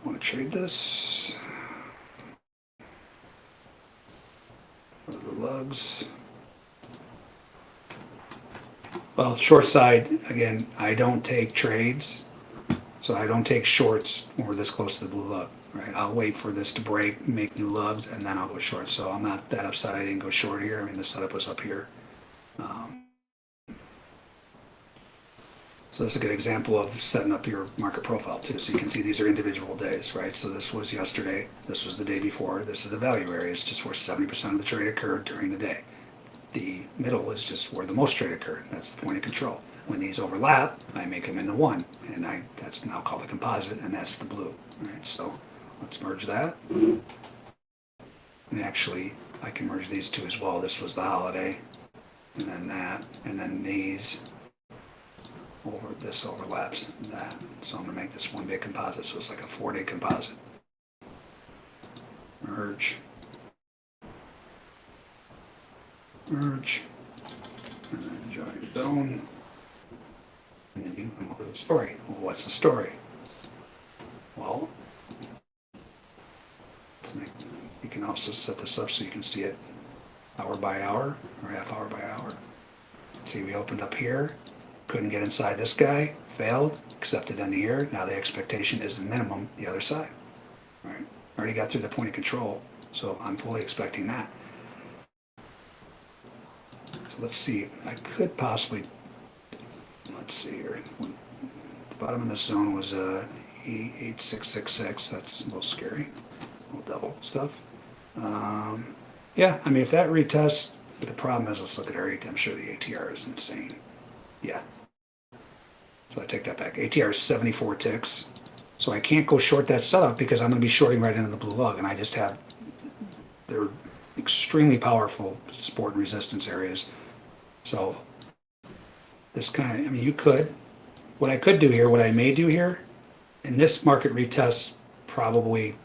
want to trade this. The lugs? Well, short side, again, I don't take trades. So I don't take shorts when we're this close to the blue lug, right? I'll wait for this to break, make new lugs, and then I'll go short. So I'm not that upset I didn't go short here. I mean, the setup was up here. Um, so this is a good example of setting up your market profile too. So you can see these are individual days, right? So this was yesterday, this was the day before, this is the value area. It's just where 70% of the trade occurred during the day. The middle is just where the most trade occurred. That's the point of control. When these overlap, I make them into one, and I that's now called a composite, and that's the blue. All right, so let's merge that. And actually, I can merge these two as well. This was the holiday, and then that, and then these. Over this overlaps that, so I'm gonna make this one big composite. So it's like a four-day composite. Merge. Merge. And then join zone. And then you come up with a story. Well, what's the story? Well, make, you can also set this up so you can see it hour by hour or half hour by hour. See, we opened up here, couldn't get inside this guy, failed, accepted into here. Now the expectation is the minimum the other side. Right? Already got through the point of control, so I'm fully expecting that. Let's see, I could possibly let's see here. The bottom of this zone was uh, 8666. That's a little scary. A little double stuff. Um, yeah, I mean, if that retests, but the problem is, let's look at our ATR. I'm sure the ATR is insane. Yeah. So I take that back. ATR is 74 ticks. So I can't go short that setup because I'm going to be shorting right into the blue lug. And I just have, they're extremely powerful support and resistance areas. So this kind of, I mean, you could, what I could do here, what I may do here, in this market retest, probably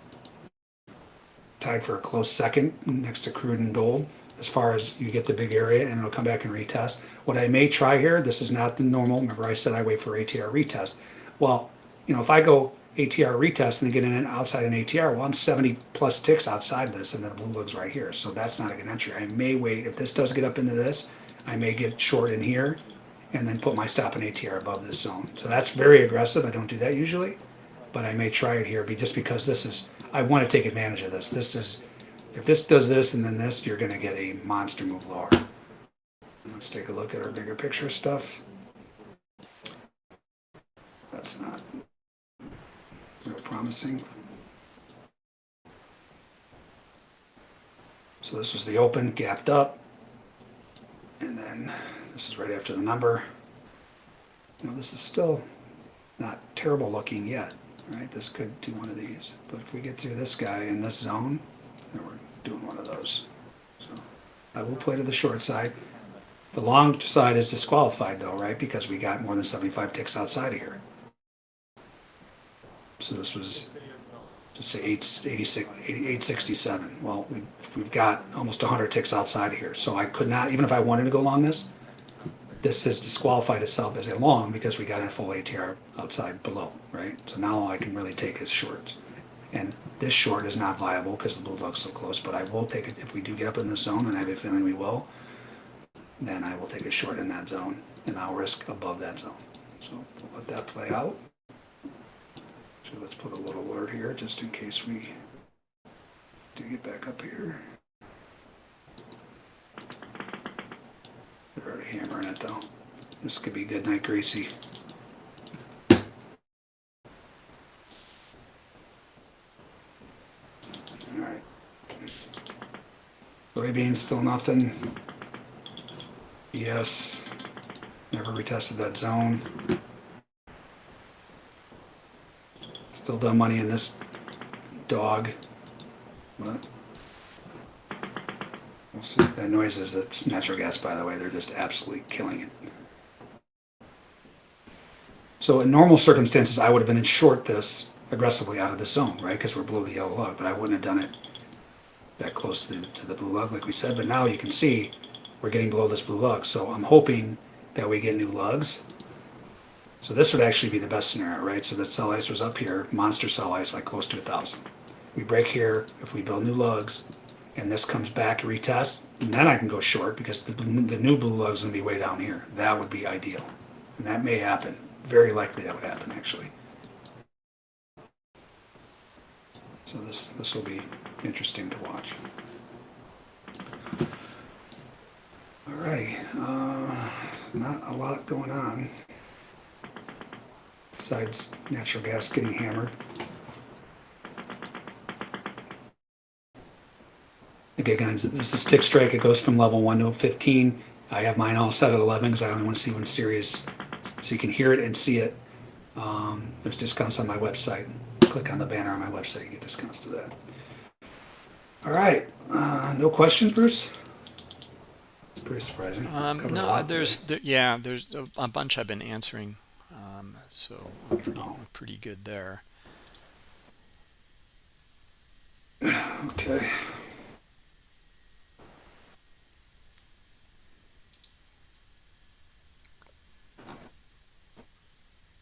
tied for a close second next to crude and gold, as far as you get the big area and it'll come back and retest. What I may try here, this is not the normal, remember I said I wait for ATR retest. Well, you know, if I go ATR retest and get in and outside an ATR, well, I'm 70 plus ticks outside this and then the blue lug's right here. So that's not a good entry. I may wait, if this does get up into this, I may get short in here and then put my stop in ATR above this zone. So that's very aggressive. I don't do that usually, but I may try it here be just because this is, I want to take advantage of this. This is, if this does this and then this, you're going to get a monster move lower. Let's take a look at our bigger picture stuff. That's not real promising. So this was the open, gapped up. This is right after the number. Now this is still not terrible looking yet, right? This could do one of these. But if we get through this guy in this zone, then we're doing one of those. So I will play to the short side. The long side is disqualified though, right? Because we got more than 75 ticks outside of here. So this was just say 886, 867. Well, we, we've got almost 100 ticks outside of here. So I could not, even if I wanted to go long this, this has disqualified itself as a long because we got a full ATR outside below, right? So now all I can really take is shorts. And this short is not viable because the blue lug's so close, but I will take it if we do get up in this zone, and I have a feeling we will. then I will take a short in that zone and I'll risk above that zone. So we'll let that play out. So let's put a little alert here just in case we do get back up here. They're already hammering it though. This could be good night greasy. Alright. Soybeans still nothing. Yes. Never retested that zone. Still done money in this dog. What? We'll see that noise is it's natural gas by the way. They're just absolutely killing it. So in normal circumstances, I would have been in short this aggressively out of the zone, right? Because we're below the yellow lug, but I wouldn't have done it that close to the, to the blue lug like we said. But now you can see we're getting below this blue lug. So I'm hoping that we get new lugs. So this would actually be the best scenario, right? So that sell ice was up here, monster sell ice like close to a thousand. We break here, if we build new lugs, and this comes back retest, and then I can go short because the, the new blue lug is going to be way down here. That would be ideal. And that may happen. Very likely that would happen actually. So this this will be interesting to watch. Alrighty, uh, not a lot going on besides natural gas getting hammered. Okay, guys, this is tick strike. It goes from level 1 to 15. I have mine all set at 11 because I only want to see when series, so you can hear it and see it. Um, there's discounts on my website. Click on the banner on my website, you get discounts to that. All right, uh, no questions, Bruce? It's pretty surprising.
Um, no, there's there, yeah, there's a, a bunch I've been answering, um, so I'm pretty pretty good there.
Okay.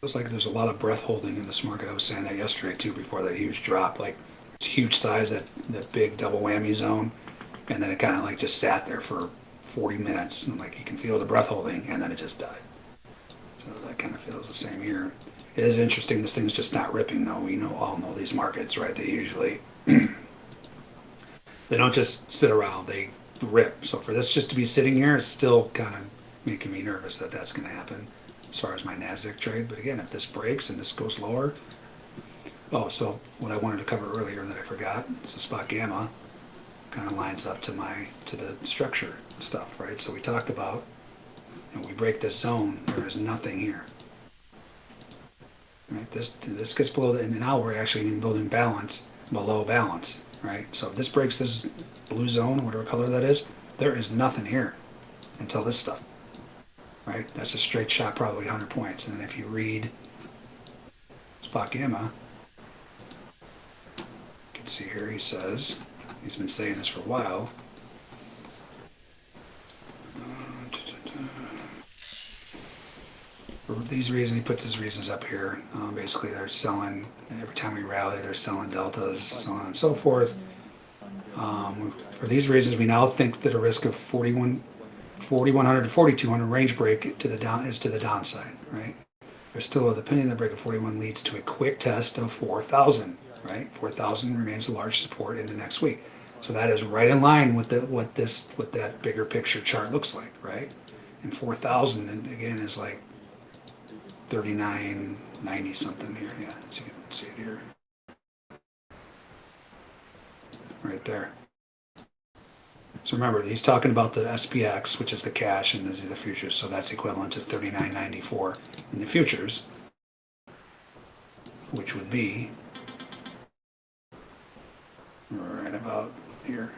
Feels like there's a lot of breath holding in this market. I was saying that yesterday too, before that huge drop. Like it's huge size, that that big double whammy zone, and then it kind of like just sat there for 40 minutes, and like you can feel the breath holding, and then it just died. So that kind of feels the same here. It is interesting. This thing's just not ripping though. We know all know these markets, right? They usually they don't just sit around; they rip. So for this just to be sitting here is still kind of making me nervous that that's going to happen as far as my Nasdaq trade. But again, if this breaks and this goes lower, oh, so what I wanted to cover earlier that I forgot, so spot gamma kind of lines up to my to the structure stuff, right? So we talked about, and we break this zone. There is nothing here. Right, this this gets below the, and now we're actually in building balance below balance, right? So if this breaks this blue zone, whatever color that is, there is nothing here until this stuff, right? That's a straight shot, probably 100 points. And then if you read spot gamma, you can see here he says, he's been saying this for a while. For these reasons, he puts his reasons up here. Um, basically, they're selling, every time we rally, they're selling deltas, so on and so forth. Um, for these reasons, we now think that a risk of 41, 4100 to 4200 range break to the down is to the downside, right? There's still the opinion that break of 41 leads to a quick test of 4000, right? 4000 remains a large support into next week. So that is right in line with the, what this, what that bigger picture chart looks like, right? And 4000, and again, is like 39, 90 something here, yeah, so you can see it here. Right there. So remember, he's talking about the SPX, which is the cash, and these are the futures, so that's equivalent to 39.94 in the futures, which would be right about here,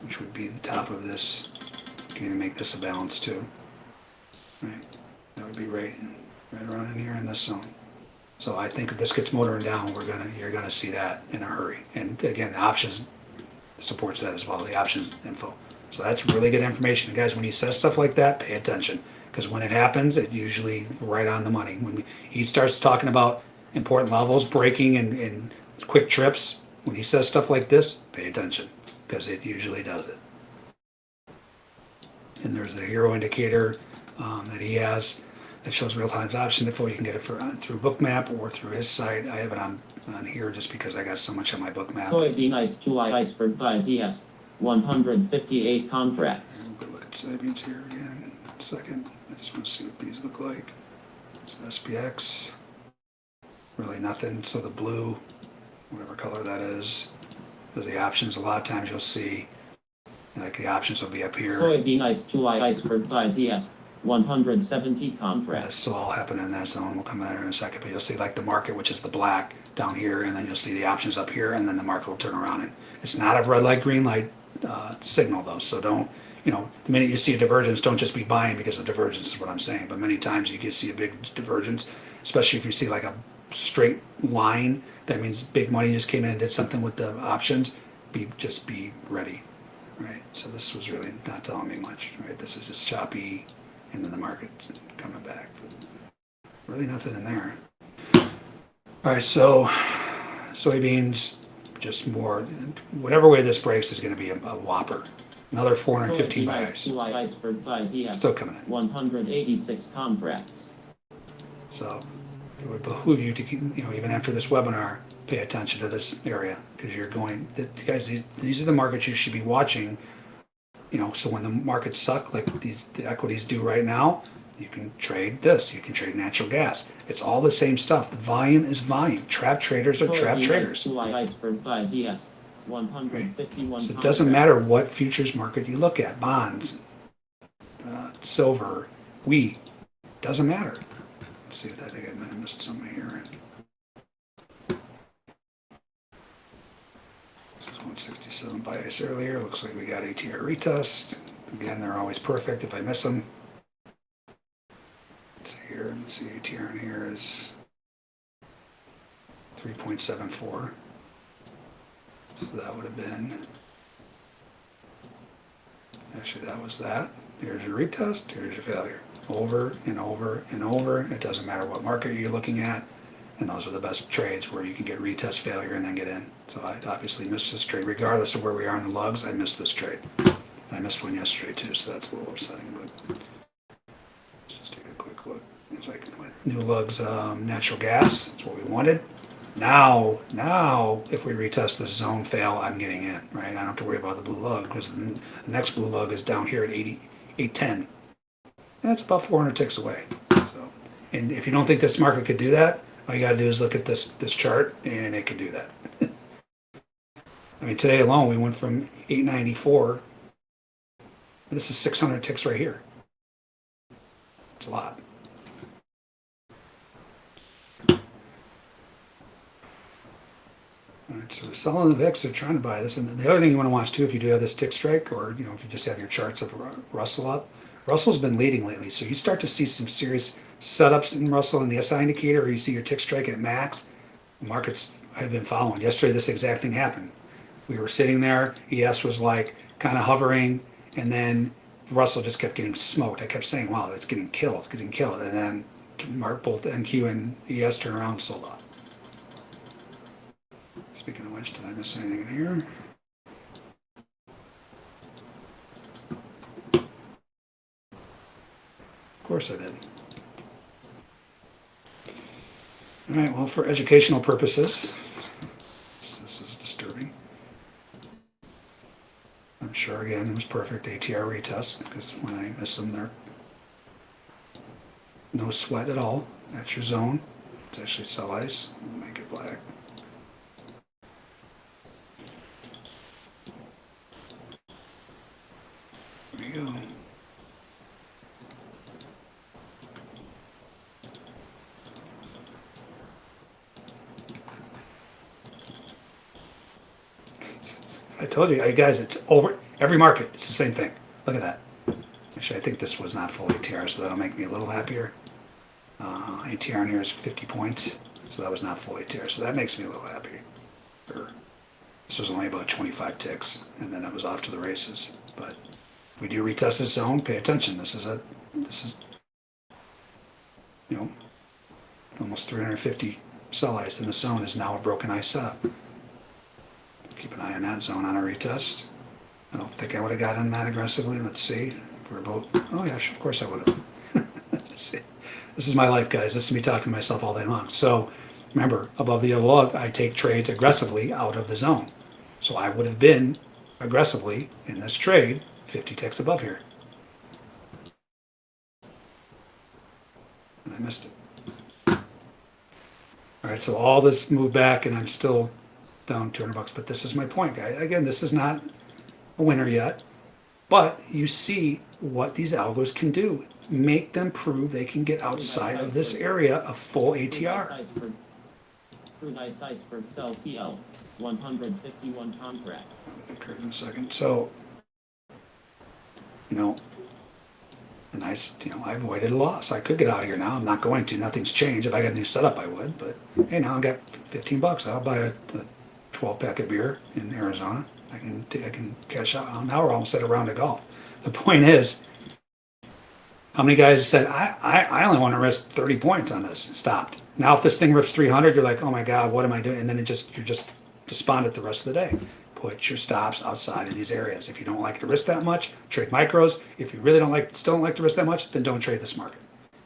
which would be the top of this. Can you make this a balance too? Right, that would be right, right around in here in this zone. So I think if this gets motoring down, we're gonna, you're gonna see that in a hurry. And again, the options supports that as well, the options info. So that's really good information. Guys, when he says stuff like that, pay attention. Because when it happens, it usually right on the money. When he starts talking about important levels, breaking and, and quick trips, when he says stuff like this, pay attention. Because it usually does it. And there's the HIRO indicator um, that he has that shows real time option info. You can get it for, uh, through Bookmap or through his site. I have it on, on here just because I got so much on my Bookmap.
Soybean ice July iceberg buys ES 158 contracts.
We'll Look at soybeans here again, second. I just want to see what these look like. So SPX, really nothing. So the blue, whatever color that is, there's the options. A lot of times you'll see, like the options will be up here.
Soybean ice July iceberg buys ES 170
That's
contracts.
still all happening in that zone. We'll come at it in a second, but you'll see like the market, which is the black down here, and then you'll see the options up here, and then the market will turn around. And it's not a red light, green light uh, signal though, so don't, you know, the minute you see a divergence, don't just be buying because of divergence is what I'm saying. But many times you can see a big divergence, especially if you see like a straight line. That means big money just came in and did something with the options. Be just be ready, right? So this was really not telling me much, right? This is just choppy, and then the market's coming back. Really nothing in there. All right, so soybeans, just more, whatever way this breaks is gonna be a a whopper. Another four hundred fifteen
Soybean ice
buys,
iceberg buys ES
still coming in.
186 contracts.
So it would behoove you to, keep you know, even after this webinar, pay attention to this area, because you're going, the- guys, these, these are the markets you should be watching. You know, so when the markets suck, like these, the equities do right now, you can trade this, you can trade natural gas. It's all the same stuff. The volume is volume. Trap traders are trap traders.
July iceberg buys ES 151
So it doesn't matter what futures market you look at, bonds, uh, silver, wheat, doesn't matter. Let's see if I think I might have missed something here. This is 167 bias earlier. Looks like we got ATR retest. Again, they're always perfect if I miss them. Here. Let's see ATR in here is 3.74. So that would have been, actually that was that. Here's your retest, here's your failure. Over and over and over. It doesn't matter what market you're looking at. And those are the best trades where you can get retest failure and then get in. So I obviously missed this trade. Regardless of where we are in the lugs, I missed this trade. I missed one yesterday too, so that's a little upsetting, but just take a quick look. It's like new lugs, um, natural gas, that's what we wanted. Now, now, if we retest this zone fail, I'm getting in, right? I don't have to worry about the blue lug because the, next blue lug is down here at 80, 810. And that's about 400 ticks away. So, and if you don't think this market could do that, all you got to do is look at this this chart, and it can do that. I mean, today alone, we went from 894. This is 600 ticks right here. It's a lot. All right, so they're selling the VIX, they're trying to buy this. And the other thing you want to watch too, if you do have this tick strike, or you know, if you just have your charts of Russell up, Russell's been leading lately, so you start to see some serious setups in Russell in the SI indicator, or you see your tick strike at max. Markets have been following. Yesterday, this exact thing happened. We were sitting there, ES was like kind of hovering, and then Russell just kept getting smoked. I kept saying, "Wow, it's getting killed, it's getting killed," and then Mark both NQ and ES turned around and sold off. Speaking of which, did I miss anything in here? Of course I did. All right, well, for educational purposes, this, this is disturbing. I'm sure again it was perfect ATR retest because when I miss them, they're no sweat at all. That's your zone. It's actually sell ice. Make it black. There go. I told you, guys, it's over every market. It's the same thing. Look at that. Actually, I think this was not full ATR, so that'll make me a little happier. Uh, ATR in here is 50 points, so that was not full ATR, so that makes me a little happier. This was only about 25 ticks, and then it was off to the races. But we do retest this zone, pay attention. This is a, this is, you know, almost 350 sell ice, and the zone is now a broken ice setup. Keep an eye on that zone on a retest. I don't think I would have gotten that aggressively. Let's see. we're both, oh yeah, of course I would have. this is my life, guys. This is me talking to myself all day long. So remember, above the yellow lug, I take trades aggressively out of the zone. So I would have been aggressively in this trade 50 ticks above here. And I missed it. All right, so all this moved back and I'm still down 200 bucks. But this is my point, guy. Again, this is not a winner yet. But you see what these algos can do. Make them prove they can get outside of this area of full ATR.
Crude ice iceberg sell CL, 151 contract.
Okay, in a second. So, you know, and I, you know, I avoided a loss. I could get out of here now. I'm not going to. Nothing's changed. If I got a new setup, I would. But hey, now I got 15 bucks. I'll buy a, a 12 pack of beer in Arizona. I can I can cash out. Now we're almost at a round of golf. The point is, how many guys said I, I, I only want to risk 30 points on this? Stopped. Now if this thing rips 300, you're like, oh my god, what am I doing? And then it just you're just despondent the rest of the day. Put your stops outside of these areas. If you don't like to risk that much, trade micros. If you really don't like still don't like to risk that much, then don't trade this market.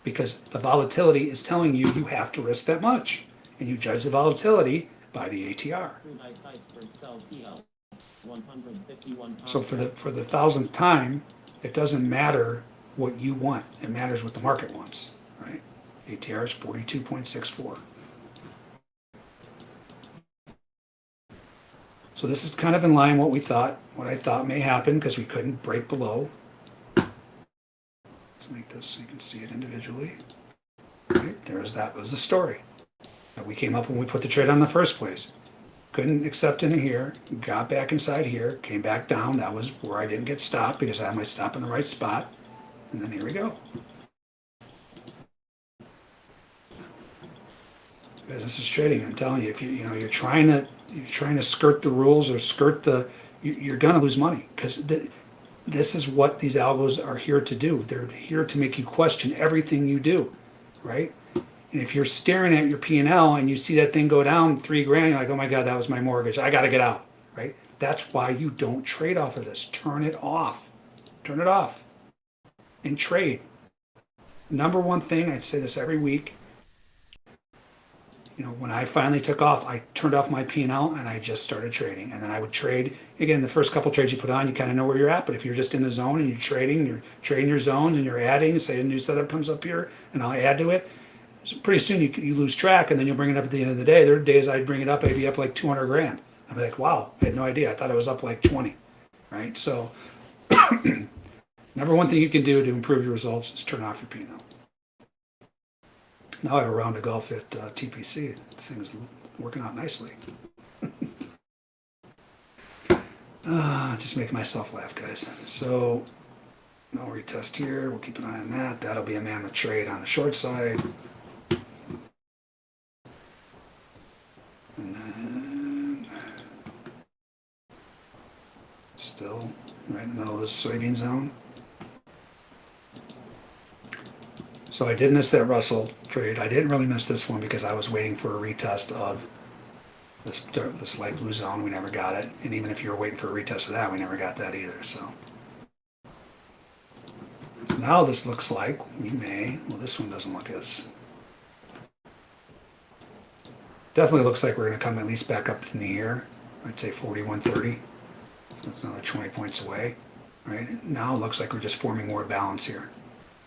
Because the volatility is telling you you have to risk that much. And you judge the volatility by the ATR.
Crude ice iceberg sell CL, 151 contract.
So for the for the thousandth time, it doesn't matter what you want. It matters what the market wants, right? ATR is forty-two point six four. So this is kind of in line what we thought, what I thought may happen because we couldn't break below. Let's make this so you can see it individually. Right, there's that was the story that we came up when we put the trade on in the first place couldn't accept in here, got back inside here, came back down. That was where I didn't get stopped because I had my stop in the right spot. And then here we go. Business is trading. I'm telling you, if you you know you're trying to you're trying to skirt the rules or skirt the, you, you're gonna lose money because th- this is what these algos are here to do. They're here to make you question everything you do, right? And if you're staring at your P and you see that thing go down three grand, you're like, "Oh my God, that was my mortgage. I got to get out." Right? That's why you don't trade off of this. Turn it off. Turn it off. And trade. Number one thing I say this every week. You know, when I finally took off, I turned off my P and L and I just started trading. And then I would trade again. The first couple trades you put on, you kind of know where you're at. But if you're just in the zone and you're trading, you're trading your zones and you're adding. Say a new setup comes up here, and I'll add to it so pretty soon you, you lose track and then you'll bring it up at the end of the day. There are days I'd bring it up, I'd be up like 200 grand. I'd be like, wow, I had no idea. I thought it was up like 20, right? So, number one thing you can do to improve your results is turn off your P&L. Now I have a round of golf at uh, TPC. This thing is working out nicely. uh, just making myself laugh, guys. So, no retest here. We'll keep an eye on that. That'll be a mammoth trade on the short side. And then still right in the middle of this soybean zone. So I did miss that Russell trade. I didn't really miss this one because I was waiting for a retest of this this light blue zone. We never got it, and even if you were waiting for a retest of that, we never got that either. So. So now this looks like we may, well, this one doesn't look as, definitely looks like we're gonna come at least back up to here. I'd say forty-one thirty. So that's another twenty points away, right? Now it looks like we're just forming more balance here,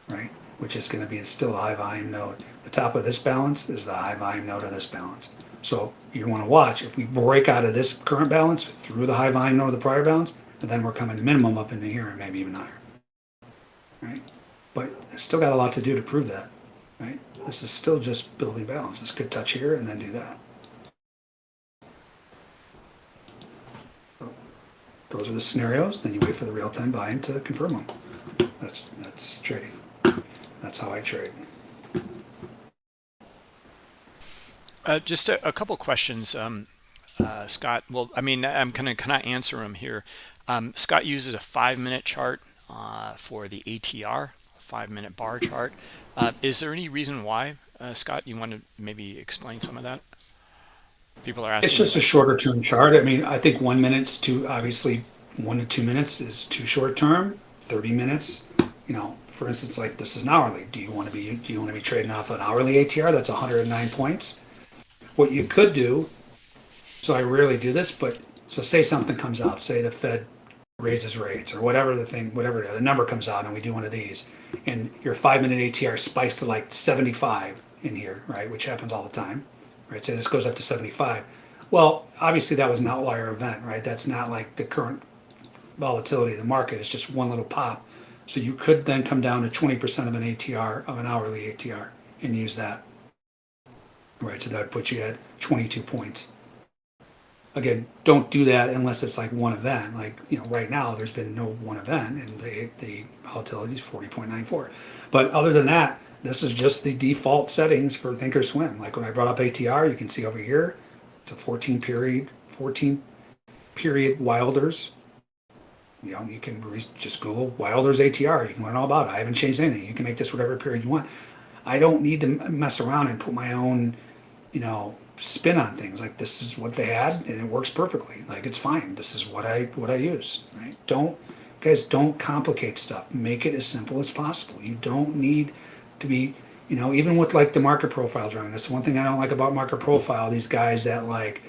right? Which is gonna be still a high volume node. The top of this balance is the high volume node of this balance. So you wanna watch, if we break out of this current balance through the high volume node of the prior balance, and then we're coming minimum up into here and maybe even higher right? But still got a lot to do to prove that, right? This is still just building balance. This could touch here and then do that. So, Those are the scenarios. Then you wait for the real-time buy-in to confirm them. That's that's trading. That's how I trade.
Uh, just a, a couple questions, um, uh, Scott. Well, I mean, I'm going to kind of answer them here. Um, Scott uses a five-minute chart uh, for the ATR, five-minute bar chart. Uh, is there any reason why, uh, Scott? You want to maybe explain some of that? People are asking.
It's just a shorter term chart. I mean, I think one minute's too obviously one to two minutes is too short term. Thirty minutes you know, for instance, like this is an hourly. Do you want to be do you want to be trading off an hourly ATR that's 109 points? What you could do, so I rarely do this, but so say something comes out, say the Fed raises rates or whatever the thing, whatever the number comes out, and we do one of these, and your five minute ATR spikes to like 75 in here, right? Which happens all the time, right? So this goes up to 75. Well, obviously that was an outlier event, right? That's not like the current volatility of the market. It's just one little pop. So you could then come down to 20% of an ATR, of an hourly ATR, and use that. Right, so that would put you at 22 points. Again, don't do that unless it's like one event. Like, you know, right now there's been no one event and the, the volatility is 40.94. But other than that, this is just the default settings for Thinkorswim. Like when I brought up ATR, you can see over here, it's a 14 period, 14 period Wilders you know, you can just Google Wilder's ATR. You can learn all about it. I haven't changed anything. You can make this whatever period you want. I don't need to mess around and put my own, you know, spin on things. Like this is what they had, and it works perfectly. Like it's fine. This is what I what I use. Right? Don't guys don't complicate stuff. Make it as simple as possible. You don't need to be, you know, even with like the market profile drawing. That's one thing I don't like about market profile. These guys that like,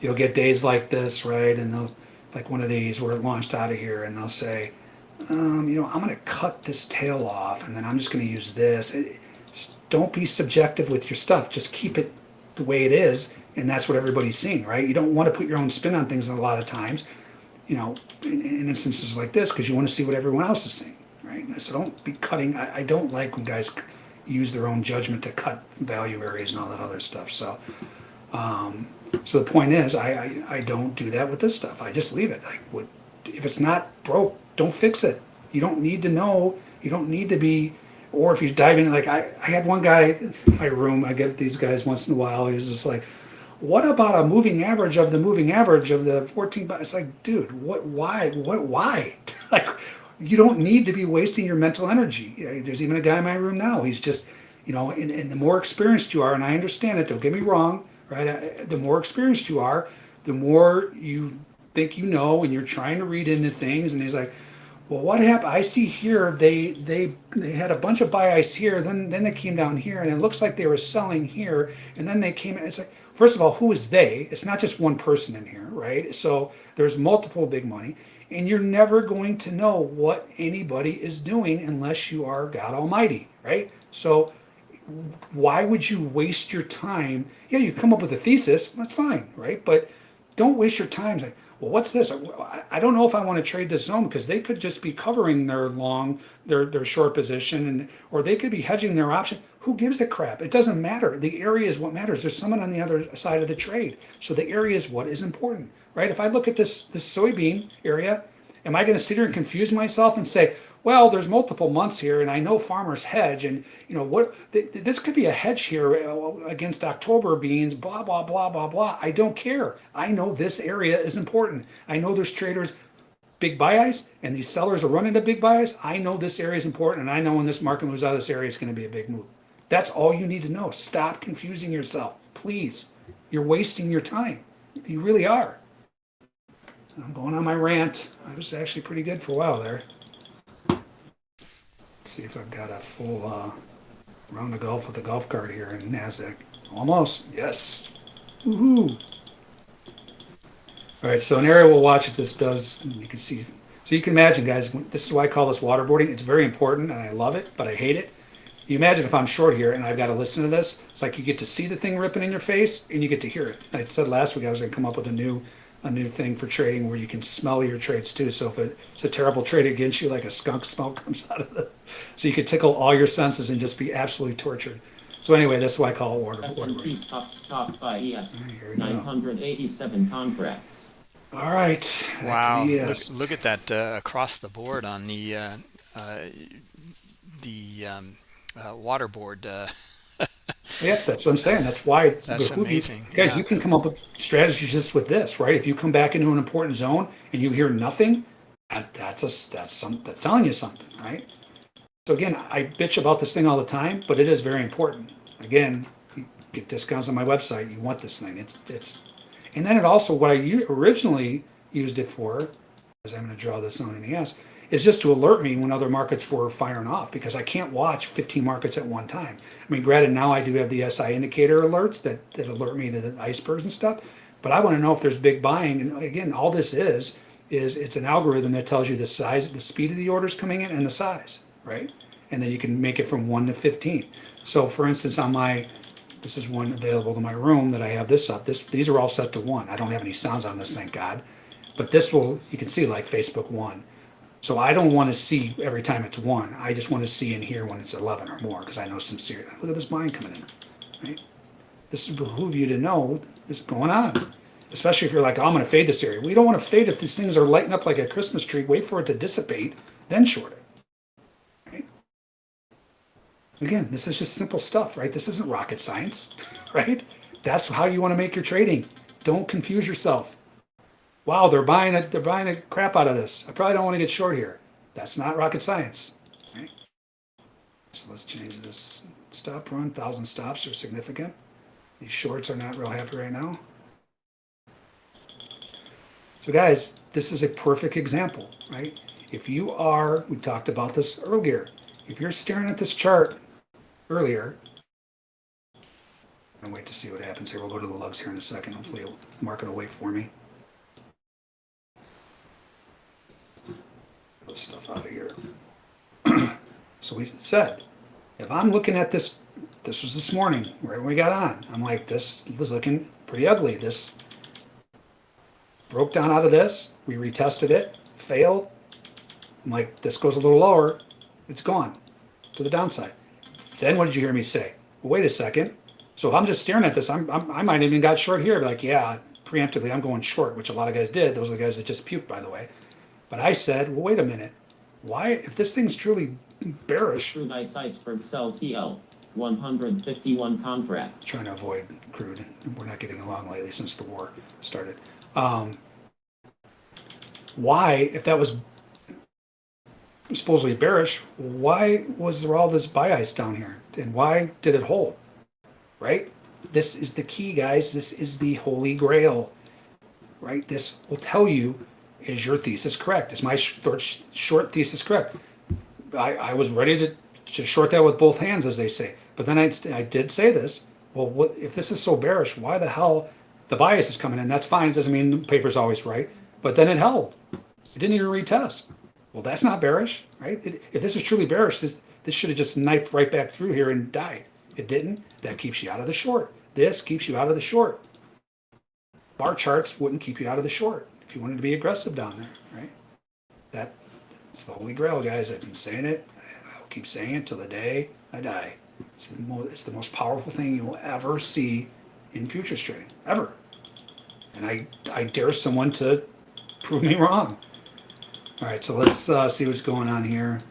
you'll get days like this, right, and they'll like one of these where it launched out of here and they'll say, um, you know, I'm going to cut this tail off and then I'm just going to use this. It, don't be subjective with your stuff. Just keep it the way it is. And that's what everybody's seeing, right? You don't want to put your own spin on things a lot of times, you know, in, in instances like this, because you want to see what everyone else is seeing, right? So don't be cutting. I, I don't like when guys use their own judgment to cut value areas and all that other stuff. So, um, so the point is, I, I, I don't do that with this stuff. I just leave it. Like, what, if it's not broke, don't fix it. You don't need to know. You don't need to be. Or if you dive in, like I, I had one guy in my room. I get these guys once in a while. He's just like, "What about a moving average of the moving average of the 14?" But it's like, dude, what? Why? What? Why? like, you don't need to be wasting your mental energy. There's even a guy in my room now. He's just, you know, and, and the more experienced you are, and I understand it. Don't get me wrong right? The more experienced you are, the more you think you know, and you're trying to read into things. And he's like, "Well, what happened? I see here they they they had a bunch of buy ice here, then then they came down here, and it looks like they were selling here, and then they came. It's like, first of all, who is they? It's not just one person in here, right? So there's multiple big money." And you're never going to know what anybody is doing unless you are God Almighty, right? So why would you waste your time? Yeah, you come up with a thesis, that's fine, right? But don't waste your time like, well, what's this? I don't know if I want to trade this zone because they could just be covering their long, their their short position, and or they could be hedging their option. Who gives a crap? It doesn't matter. The area is what matters. There's someone on the other side of the trade, so the area is what is important, right? If I look at this this soybean area, am I going to sit here and confuse myself and say, well, there's multiple months here, and I know farmers hedge, and you know what? Th- this could be a hedge here uh, against October beans. Blah blah blah blah blah. I don't care. I know this area is important. I know there's traders big buy and these sellers are running to big buy I know this area is important, and I know when this market moves out of this area, it's going to be a big move. That's all you need to know. Stop confusing yourself, please. You're wasting your time. You really are. I'm going on my rant. I was actually pretty good for a while there see if I've got a full uh, round of golf with a golf cart here in NASDAQ. Almost, yes. Woohoo! All right, so an area we'll watch if this does, you can see. So you can imagine, guys, this is why I call this waterboarding. It's very important, and I love it, but I hate it. You imagine if I'm short here and I've got to listen to this, it's like you get to see the thing ripping in your face and you get to hear it. I said last week I was going to come up with a new a new thing for trading where you can smell your trades too. So if it's a terrible trade against you, like a skunk smell comes out of it, so you could tickle all your senses and just be absolutely tortured. So anyway, that's why I call it water. water
S&P stock stopped by ES
Here we go.
987 contracts.
All right.
Wow,
the,
look, look at that uh, across the board on the uh, uh, the um, uh, water. Uh,
Yeah, that's what I'm saying. That's why
That's
you-
amazing,
guys.
yeah.
You can come up with strategies just with this, right? If you come back into an important zone and you hear nothing, that, that's a that's some that's telling you something, right? So again, I bitch about this thing all the time, but it is very important. Again, you get discounts on my website. You want this thing. It's it's, and then it also what I originally used it for, as I'm going to draw this on in ES, is just to alert me when other markets were firing off because I can't watch 15 markets at one time. I mean, granted, now I do have the SI indicator alerts that, that alert me to the icebergs and stuff, but I want to know if there's big buying. And again, all this is, is it's an algorithm that tells you the size, the speed of the orders coming in and the size, right? And then you can make it from one to 15. So for instance, on my, this is one available to my room that I have this up. This, these are all set to one. I don't have any sounds on this, thank God. But this will, you can see like Facebook one. So I don't want to see every time it's one. I just want to see in here when it's 11 or more because I know some serious, look at this buying coming in, right? This is behoove you to know is going on. Especially if you're like, oh, I'm going to fade this area. We don't want to fade if these things are lighting up like a Christmas tree. Wait for it to dissipate, then short it. Again, this is just simple stuff, right? This isn't rocket science, right? That's how you want to make your trading. Don't confuse yourself. Wow, they're buying it. They're buying a crap out of this. I probably don't want to get short here. That's not rocket science. So let's change this stop run. Thousand stops are significant. These shorts are not real happy right now. So guys, this is a perfect example, right? If you are, we talked about this earlier, if you're staring at this chart earlier, gonna wait to see what happens here. We'll go to the lugs here in a second. Hopefully it'll mark it away for me. This stuff out of here. so we said, if I'm looking at this, this was this morning, right when we got on, I'm like, this is looking pretty ugly. This broke down out of this. We retested it, failed. I'm like, this goes a little lower. It's gone to the downside. Then what did you hear me say? Well, wait a second. So if I'm just staring at this, I'm, I'm, i might even got short here. Like, yeah, preemptively, I'm going short, which a lot of guys did. Those are the guys that just puked, by the way. But I said, well, wait a minute. Why, if this thing's truly bearish,
Crude ice iceberg sell CL. 151 contracts.
trying to avoid crude. We're not getting along lately since the war started. Um, why, if that was supposedly bearish, why was there all this buy ice down here? And why did it hold? Right? This is the key, guys. This is the holy grail. Right? This will tell you is your thesis correct? Is my short, thesis correct? I, I was ready to, to short that with both hands, as they say. But then I, I did say this. Well, what, if this is so bearish, why the hell the bias is coming in? That's fine. It doesn't mean the paper's always right. But then it held. It didn't even retest. Well, that's not bearish, right? It, if this is truly bearish, this, this should have just knifed right back through here and died. It didn't. That keeps you out of the short. This keeps you out of the short. Bar charts wouldn't keep you out of the short if you wanted to be aggressive down there, right? That it's the holy grail, guys. I've been saying it. I'll keep saying it till the day I die. It's the, mo- it's the most powerful thing you will ever see in futures trading, ever. And I, I dare someone to prove me wrong. All right, so let's uh, see what's going on here.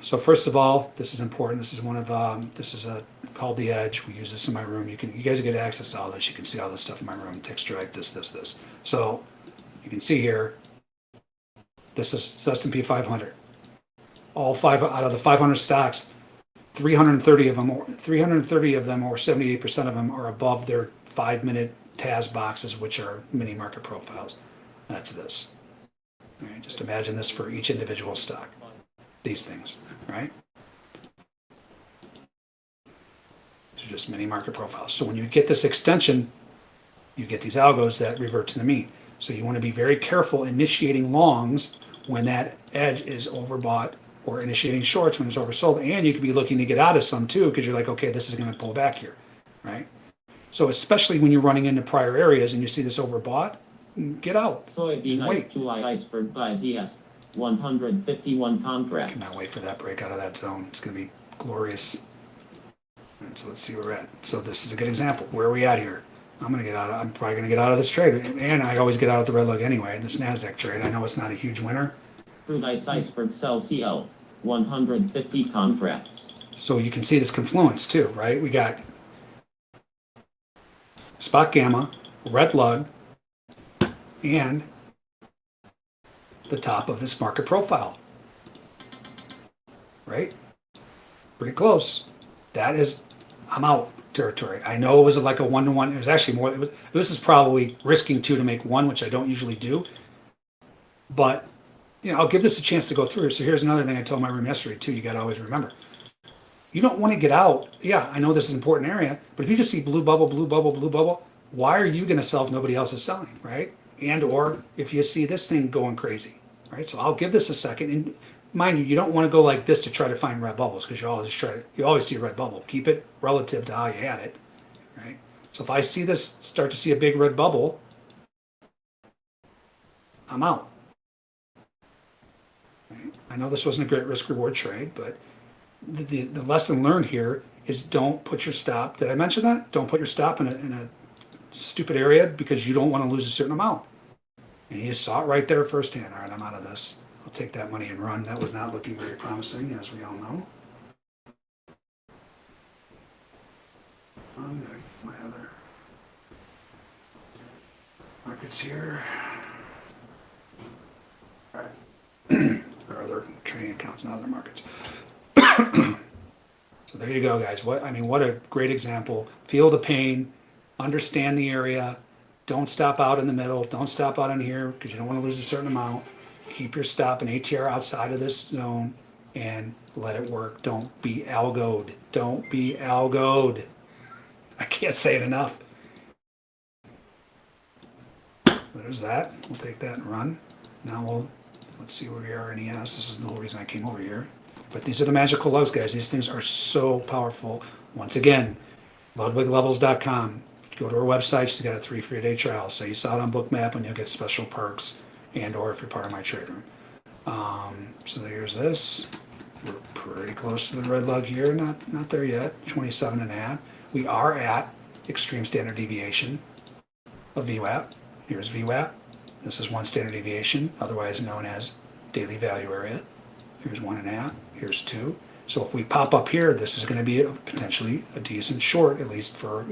So first of all, this is important. This is one of um, this is a called the Edge. We use this in my room. You can you guys get access to all this. You can see all this stuff in my room. Text strike this this this. So you can see here. This is S&P 500. All five out of the 500 stocks, 330 of them, or 330 of them, or 78% of them, are above their five-minute TAS boxes, which are mini market profiles. That's this. Right, just imagine this for each individual stock. These things, right? These are just mini market profiles. So when you get this extension, you get these algos that revert to the mean. So you want to be very careful initiating longs when that edge is overbought or initiating shorts when it's oversold. And you could be looking to get out of some too because you're like, okay, this is going to pull back here, right? So especially when you're running into prior areas and you see this overbought, mm, get out.
Soybean
Wait.
ice July iceberg buys ES. 151 contracts.
Cannot wait for that break out of that zone. It's going to be glorious. So let's see where we're at. So this is a good example. Where are we at here? I'm going to get out. Of, I'm probably going to get out of this trade, and I always get out of the red lug anyway. This Nasdaq trade. I know it's not a huge winner,
Crude ice iceberg sell CL. 150 contracts.
so you can see this confluence too, right? We got spot gamma, red lug, and the top of this market profile. Right? Pretty close. That is, I'm out territory. I know it was like a one to one. It was actually more. Was, this is probably risking two to make one, which I don't usually do. But you know, I'll give this a chance to go through. So here's another thing I told my room yesterday too. You got to always remember. You don't want to get out. Yeah, I know this is an important area, but if you just see blue bubble, blue bubble, blue bubble, why are you going to sell if nobody else is selling, right? And or if you see this thing going crazy, right? So I'll give this a second. And mind you, you don't want to go like this to try to find red bubbles because you always try you always see a red bubble. Keep it relative to how you had it, right? So if I see this start to see a big red bubble, I'm out. I know this wasn't a great risk reward trade, but the, the, the lesson learned here is don't put your stop. Did I mention that? Don't put your stop in a, in a stupid area because you don't want to lose a certain amount. And you saw it right there firsthand. All right, I'm out of this. Take that money and run. That was not looking very promising, as we all know. Um, my other markets here. All right. there are other trading accounts in other markets. so there you go, guys. What I mean, what a great example. Feel the pain, understand the area. Don't stop out in the middle. Don't stop out in here because you don't want to lose a certain amount. Keep your stop and ATR outside of this zone and let it work. Don't be algoed. Don't be algoed. I can't say it enough. There's that. We'll take that and run. Now we'll let's see where we are in ES. This is the whole reason I came over here. But these are the magical lugs, guys. These things are so powerful. Once again, ludwiglevels.com. Go to our website. She's got a three free day trial. Say you saw it on Bookmap and you'll get special perks and or if you're part of my trade room. Um, so there's this. We're pretty close to the red lug here. Not not there yet. 27 and a half. We are at extreme standard deviation of VWAP. Here's VWAP. This is one standard deviation, otherwise known as daily value area. Here's one and a half. Here's two. So if we pop up here, this is going to be a, potentially a decent short, at least for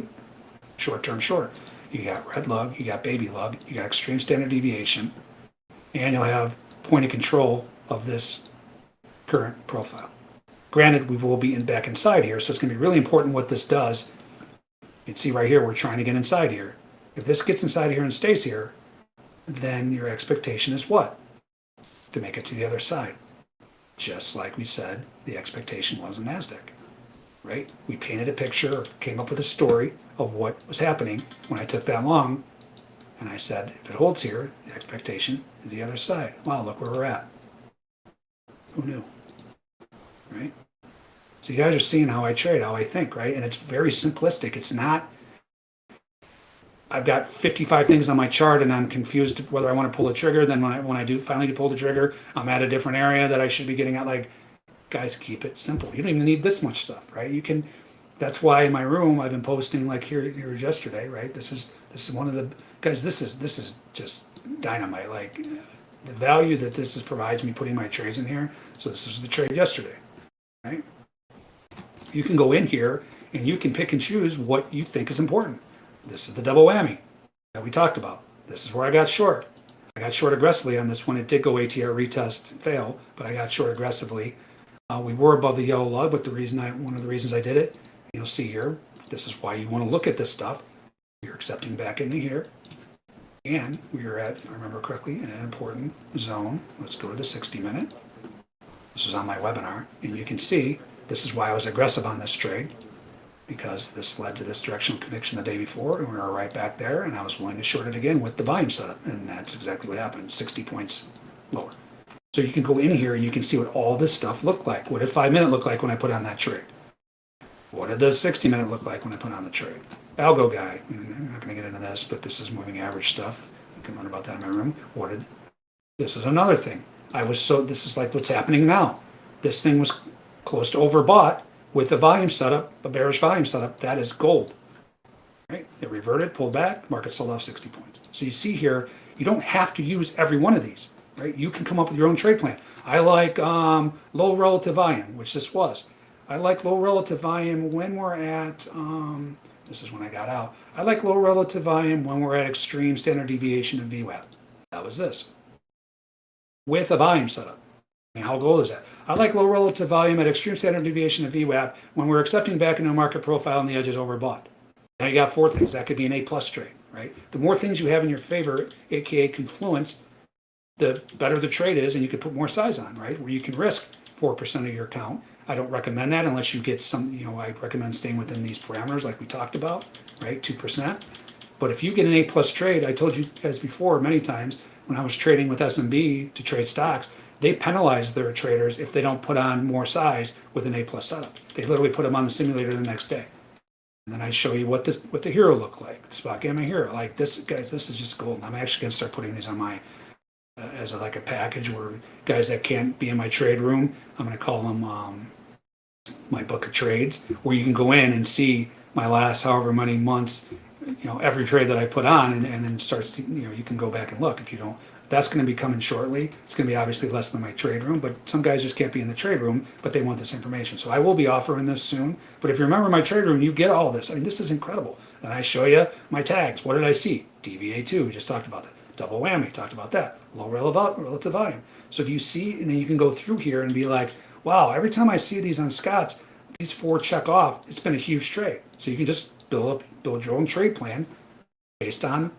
short-term short. You got red lug, you got baby lug, you got extreme standard deviation, and you'll have point of control of this current profile. Granted, we will be in back inside here, so it's going to be really important what this does. You can see right here, we're trying to get inside here. If this gets inside here and stays here, then your expectation is what? To make it to the other side. Just like we said, the expectation was in NASDAQ, right? We painted a picture, came up with a story of what was happening when I took that long. And I said, if it holds here, the expectation is the other side. Wow, look where we're at. Who knew? Right? So you guys are seeing how I trade, how I think, right? And it's very simplistic. It's not I've got 55 things on my chart and I'm confused whether I want to pull the trigger. Then when I when I do finally pull the trigger, I'm at a different area that I should be getting at. Like, guys, keep it simple. You don't even need this much stuff, right? You can. That's why in my room I've been posting like here here yesterday, right? This is this is one of the guys. This is this is just dynamite. Like the value that this is provides me putting my trades in here. So this is the trade yesterday, right? You can go in here and you can pick and choose what you think is important. This is the double whammy that we talked about. This is where I got short. I got short aggressively on this one. It did go ATR retest fail, but I got short aggressively. Uh, we were above the yellow lug, but the reason I one of the reasons I did it, you'll see here. This is why you want to look at this stuff. You're accepting back into here, and we are at, if I remember correctly, an important zone. Let's go to the 60 minute. This is on my webinar, and you can see this is why I was aggressive on this trade because this led to this directional conviction the day before, and we were right back there, and I was willing to short it again with the volume setup, and that's exactly what happened, 60 points lower. So you can go in here and you can see what all this stuff looked like. What did five minute look like when I put on that trade? What did the 60 minute look like when I put on the trade? Algo guy, I'm not gonna get into this, but this is moving average stuff. You can learn about that in my room. What did, this is another thing. I was so, this is like what's happening now. This thing was close to overbought with the volume setup, a bearish volume setup, that is gold. Right? It reverted, pulled back, market sold off 60 points. So you see here, you don't have to use every one of these. Right? You can come up with your own trade plan. I like um, low relative volume, which this was. I like low relative volume when we're at, um, this is when I got out. I like low relative volume when we're at extreme standard deviation of VWAP. That was this. With a volume setup. How gold is that? I like low relative volume at extreme standard deviation of VWAP when we're accepting back into a market profile and the edge is overbought. Now you got four things. That could be an A plus trade, right? The more things you have in your favor, aka confluence, the better the trade is, and you can put more size on, right? Where you can risk four percent of your account. I don't recommend that unless you get some. You know, I recommend staying within these parameters, like we talked about, right? Two percent. But if you get an A plus trade, I told you guys before many times when I was trading with SMB to trade stocks, they penalize their traders if they don't put on more size with an A plus setup. They literally put them on the simulator the next day. And then I show you what this what the HIRO look like, the spot gamma HIRO. Like this, guys, this is just gold. I'm actually gonna start putting these on my uh, as a, like a package where guys that can't be in my trade room, I'm gonna call them um, my book of trades, where you can go in and see my last however many months, you know, every trade that I put on, and, and then start. You know, you can go back and look if you don't that's going to be coming shortly. It's going to be obviously less than my trade room, but some guys just can't be in the trade room, but they want this information. So I will be offering this soon. But if you remember my trade room, you get all this. I mean, this is incredible. And I show you my tags. What did I see? DVA2, we just talked about that. Double whammy, talked about that. Low relative volume. So do you see, and then you can go through here and be like, wow, every time I see these on Scott's, these four check off, it's been a huge trade. So you can just build up, build your own trade plan based on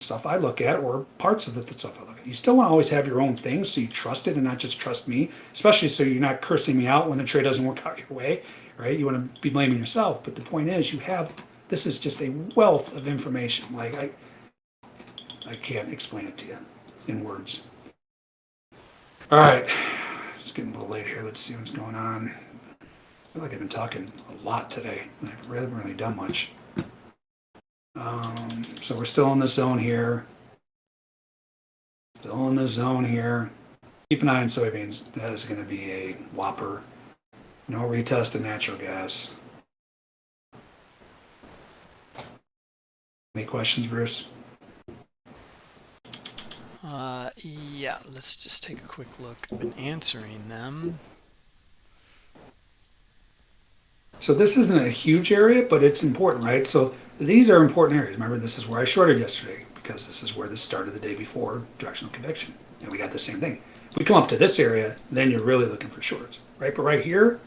stuff I look at or parts of the stuff I look at. You still want to always have your own thing so you trust it and not just trust me, especially so you're not cursing me out when the trade doesn't work out your way, right? You want to be blaming yourself. But the point is, you have this is just a wealth of information. Like I, I can't explain it to you in words. All right, getting a little late here. Let's see what's going on. I feel like I've been talking a lot today. I haven't really done much. Um, so we're still in the zone here. Still in the zone here. Keep an eye on soybeans. That is going to be a whopper. No retest of natural gas. Any questions, Bruce?
Uh, yeah, let's just take a quick look. Been answering them.
So this isn't a huge area, but it's important, right? So these are important areas. Remember, this is where I shorted yesterday because this is where this started the day before directional conviction. And we got the same thing. If we come up to this area, then you're really looking for shorts, right? But right here,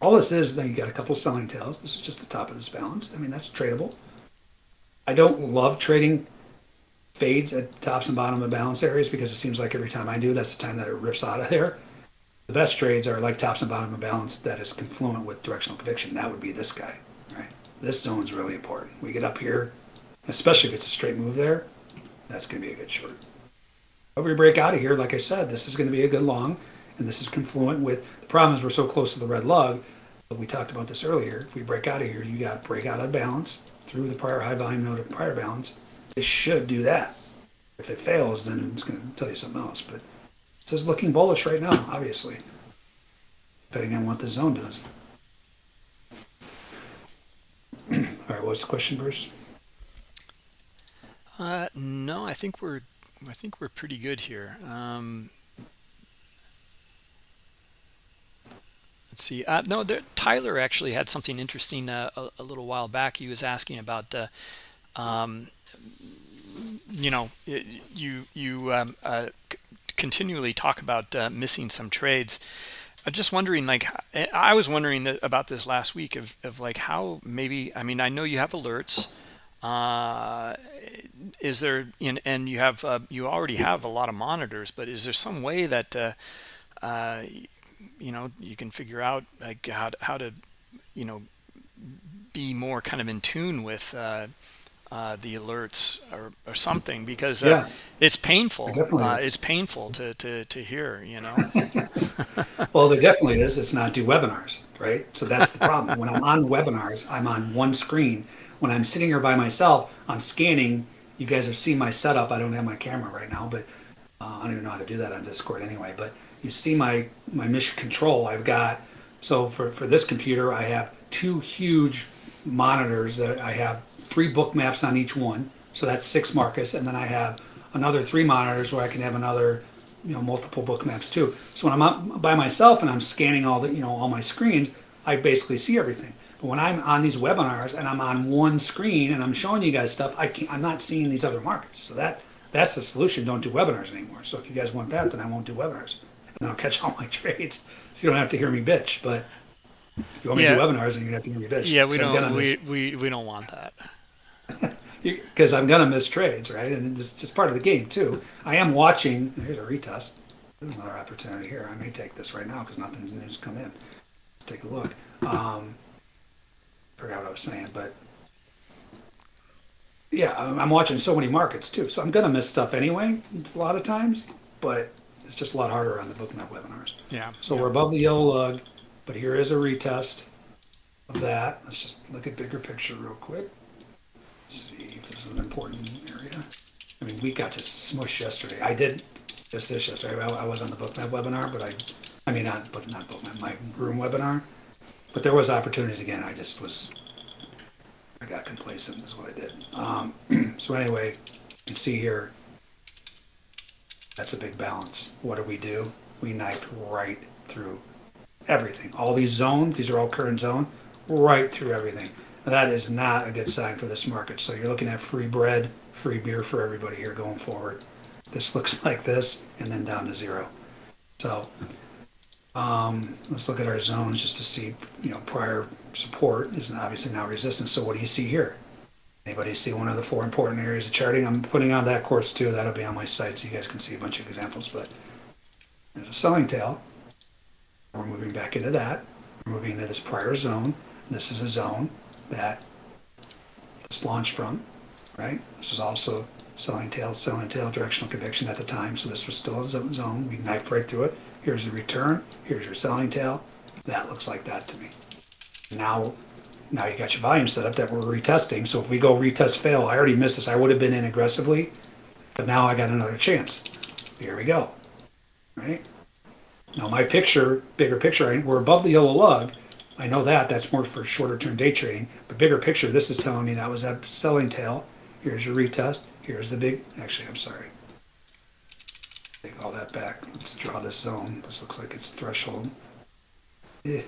all this is, then you got a couple selling tails. This is just the top of this balance. I mean, that's tradable. I don't love trading fades at tops and bottom of balance areas because it seems like every time I do, that's the time that it rips out of there. The best trades are like tops and bottom of balance that is confluent with directional conviction. That would be this guy, right? This zone is really important. We get up here, especially if it's a straight move there, that's going to be a good short. If we break out of here, like I said, this is going to be a good long, and this is confluent with, the problem is we're so close to the red lug, but we talked about this earlier. If we break out of here, you got break out of balance through the prior high volume node of prior balance. This should do that. If it fails, then it's going to tell you something else. But is looking bullish right now, obviously, depending on what the zone does. All right, what's the question, Bruce?
Uh, no, I think we're I think we're pretty good here. Um, let's see. Uh, no, there, Tyler actually had something interesting uh, a, a, little while back. He was asking about, uh, um, you know, you you um, uh, continually talk about uh, missing some trades. I'm just wondering, like, I was wondering about this last week of, of like how maybe, I mean, I know you have alerts. Uh, is there, in, and you have, uh, you already have a lot of monitors, but is there some way that, uh, uh, you know, you can figure out like how to, how to, you know, be more kind of in tune with, uh, the alerts or, or something because uh, yeah. it's painful. It uh, it's painful to, to, to hear, you know.
well, there definitely is. It's not do webinars, right? So that's the problem. when I'm on webinars, I'm on one screen. When I'm sitting here by myself, I'm scanning. You guys are seeing my setup. I don't have my camera right now, but uh, I don't even know how to do that on Discord anyway. But you see my my mission control. I've got so for for this computer, I have two huge monitors that I have three book maps on each one. So that's six Marcus. And then I have another three monitors where I can have another, you know, multiple book maps too. So when I'm up by myself and I'm scanning all the, you know, all my screens, I basically see everything. But when I'm on these webinars and I'm on one screen and I'm showing you guys stuff, I can't, I'm not seeing these other markets. So that that's the solution. Don't do webinars anymore. So if you guys want that, then I won't do webinars. And I'll catch all my trades. So you don't have to hear me bitch. But if you want me yeah. to do webinars, and you have to hear me bitch.
Yeah, we don't. We, we, we don't want that.
because I'm gonna miss trades, right? And it's just part of the game too. I am watching. Here's a retest. There's another opportunity here. I may take this right now because nothing's new's come in. Let's take a look. Um, forgot what I was saying, but yeah, I'm, I'm watching so many markets too, so I'm gonna miss stuff anyway a lot of times. But it's just a lot harder on the book bookmap webinars.
Yeah.
So we're above the yellow lug, but here is a retest of that. Let's just look at bigger picture real quick. See if this is an important area. I mean, we got to smush yesterday. I did just this yesterday. I, was on the bookmap webinar, but I, I mean, not, but not bookmap, my room webinar. But there was opportunities again. I just was, I got complacent is what I did. Um, so anyway, you can see here, that's a big balance. What do we do? We knifed right through everything. All these zones, these are all current zone, right through everything. That is not a good sign for this market. So you're looking at free bread, free beer for everybody here going forward. This looks like this and then down to zero. So um, let's look at our zones just to see, you know, prior support is obviously now resistance. So what do you see here? Anybody see one of the four important areas of charting? I'm putting on that course too. That'll be on my site so you guys can see a bunch of examples. But there's a selling tail. We're moving back into that. We're moving into this prior zone. This is a zone that this launched from, right? This was also selling tail, selling tail, directional conviction at the time. So this was still a zone. We knife right through it. Here's the return. Here's your selling tail. That looks like that to me. Now, now you got your volume set up that we're retesting. So if we go retest fail, I already missed this. I would have been in aggressively, but now I got another chance. Here we go. Right? Now my picture, bigger picture, we're above the yellow lug. I know that, that's more for shorter term day trading, but bigger picture, this is telling me that was that selling tail. Here's your retest, here's the big, actually, I'm sorry. Take all that back, let's draw this zone, this looks like it's threshold. Eh.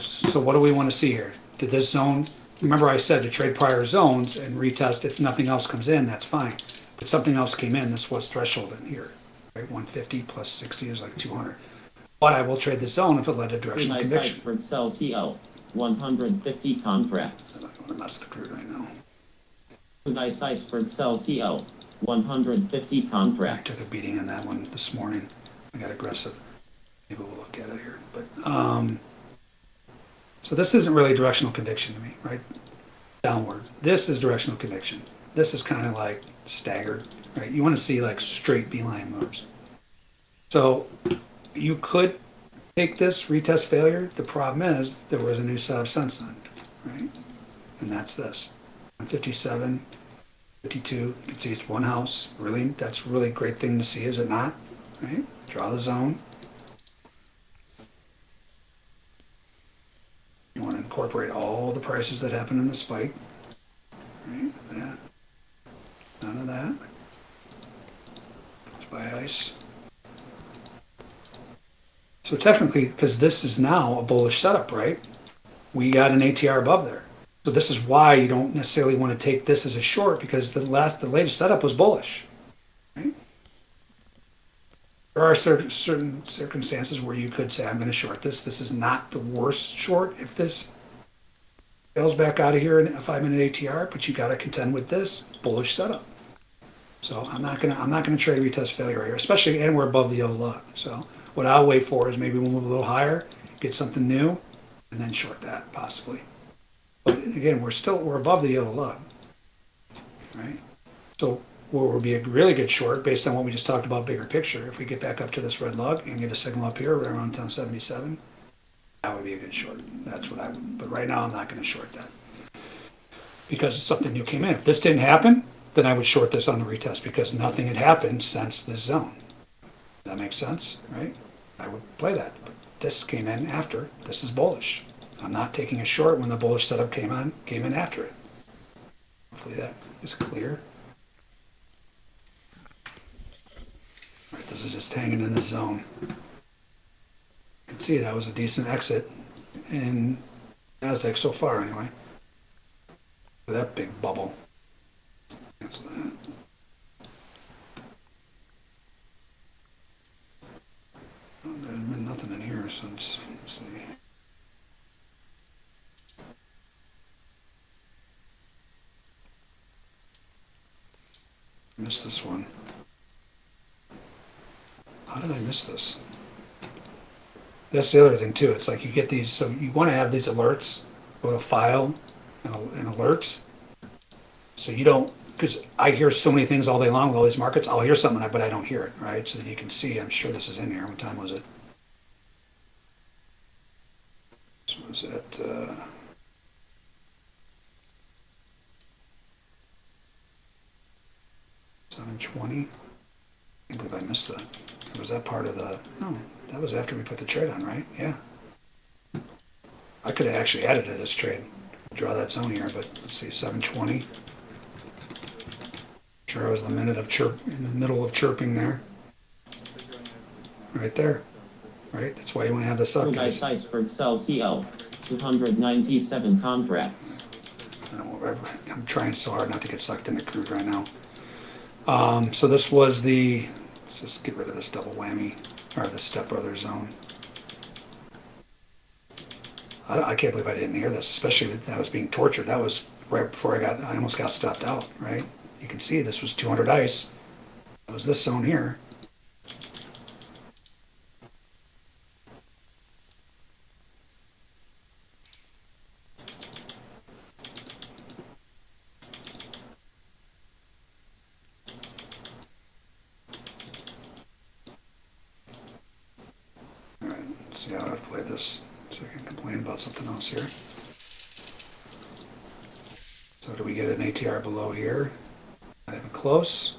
So what do we wanna see here? Did this zone, remember I said to trade prior zones and retest, if nothing else comes in, that's fine. But something else came in, this was threshold in here, right, one fifty plus sixty is like two hundred. But I will trade the zone if it led to directional
Nice
conviction.
Iceberg Sell CO, 150 contracts.
I don't wanna mess with the crude right now.
Nice Iceberg Sell CO, 150 contracts.
I took a beating on that one this morning. I got aggressive. Maybe we'll look at it here, but, um, so this isn't really directional conviction to me, right? Downward. This is directional conviction. This is kind of like staggered, right? You want to see like straight beeline moves. So you could take this retest failure. The problem is there was a new setup since then, right? And that's this. 57, 52, you can see it's one house. Really, that's really great thing to see, is it not? Right? Draw the zone. You want to incorporate all the prices that happen in the spike. Right? That. None of that. Let's ice. So technically, because this is now a bullish setup, right? We got an ATR above there. So this is why you don't necessarily want to take this as a short because the last, the latest setup was bullish. Right? There are certain, certain circumstances where you could say, I'm going to short this. This is not the worst short if this fails back out of here in a five minute ATR, but you got to contend with this bullish setup. So I'm not gonna I'm not gonna trade retest failure here, especially and we're above the yellow lug. So what I'll wait for is maybe we'll move a little higher, get something new, and then short that possibly. But again, we're still we're above the yellow lug, right? So what would be a really good short based on what we just talked about, bigger picture. If we get back up to this red lug and get a signal up here right around 1077, that would be a good short. That's what I would. But right now, I'm not going to short that because something new came in. If this didn't happen, then I would short this on the retest because nothing had happened since this zone. That makes sense, right? I would play that. But this came in after. This is bullish. I'm not taking a short when the bullish setup came on, came in after it. Hopefully that is clear. This is just hanging in the zone. You can see that was a decent exit in Nasdaq so far anyway. That big bubble. Well, There's been nothing in here since, let's see. Missed this one. How did I miss this? That's the other thing too. It's like you get these, so you want to have these alerts. Go to File and, and Alerts. So you don't, because I hear so many things all day long with all these markets. I'll hear something, but I don't hear it, right? So you can see. I'm sure this is in here. What time was it? This was at. Uh, Seven twenty. I can't believe I missed that. Was that part of the? No, that was after we put the trade on, right? Yeah. I could have actually added to this trade. Draw that zone here, but let's see, seven twenty. Sure, I was the minute of chirp in the middle of chirping there. Right there. Right? That's why you want to have this up, guys.
Iceberg Sell CL, 297 contracts.
I don't know, I'm trying so hard not to get sucked into crude right now. Um, so this was the, let's just get rid of this double whammy, or the stepbrother zone. I, don't- I can't believe I didn't hear this, especially that I was being tortured. That was right before I got, I almost got stopped out, right? You can see this was 200 ice. It was this zone here. All right, let's see how I play this, so I can complain about something else here. So do we get an ATR below here? Not even close.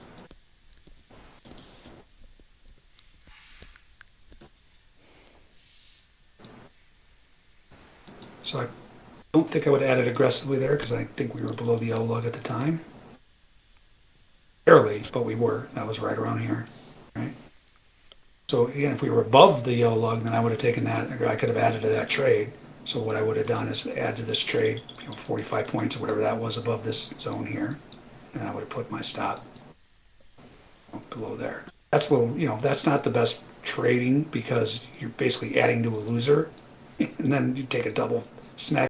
So I don't think I would add it aggressively there because I think we were below the yellow lug at the time. Barely, but we were. That was right around here, right? So again, if we were above the yellow lug, then I would have taken that, I could have added to that trade. So what I would have done is add to this trade, you know, 45 points or whatever that was above this zone here. And I would have put my stop below there. That's a little, you know, that's not the best trading because you're basically adding to a loser. And then you take a double smack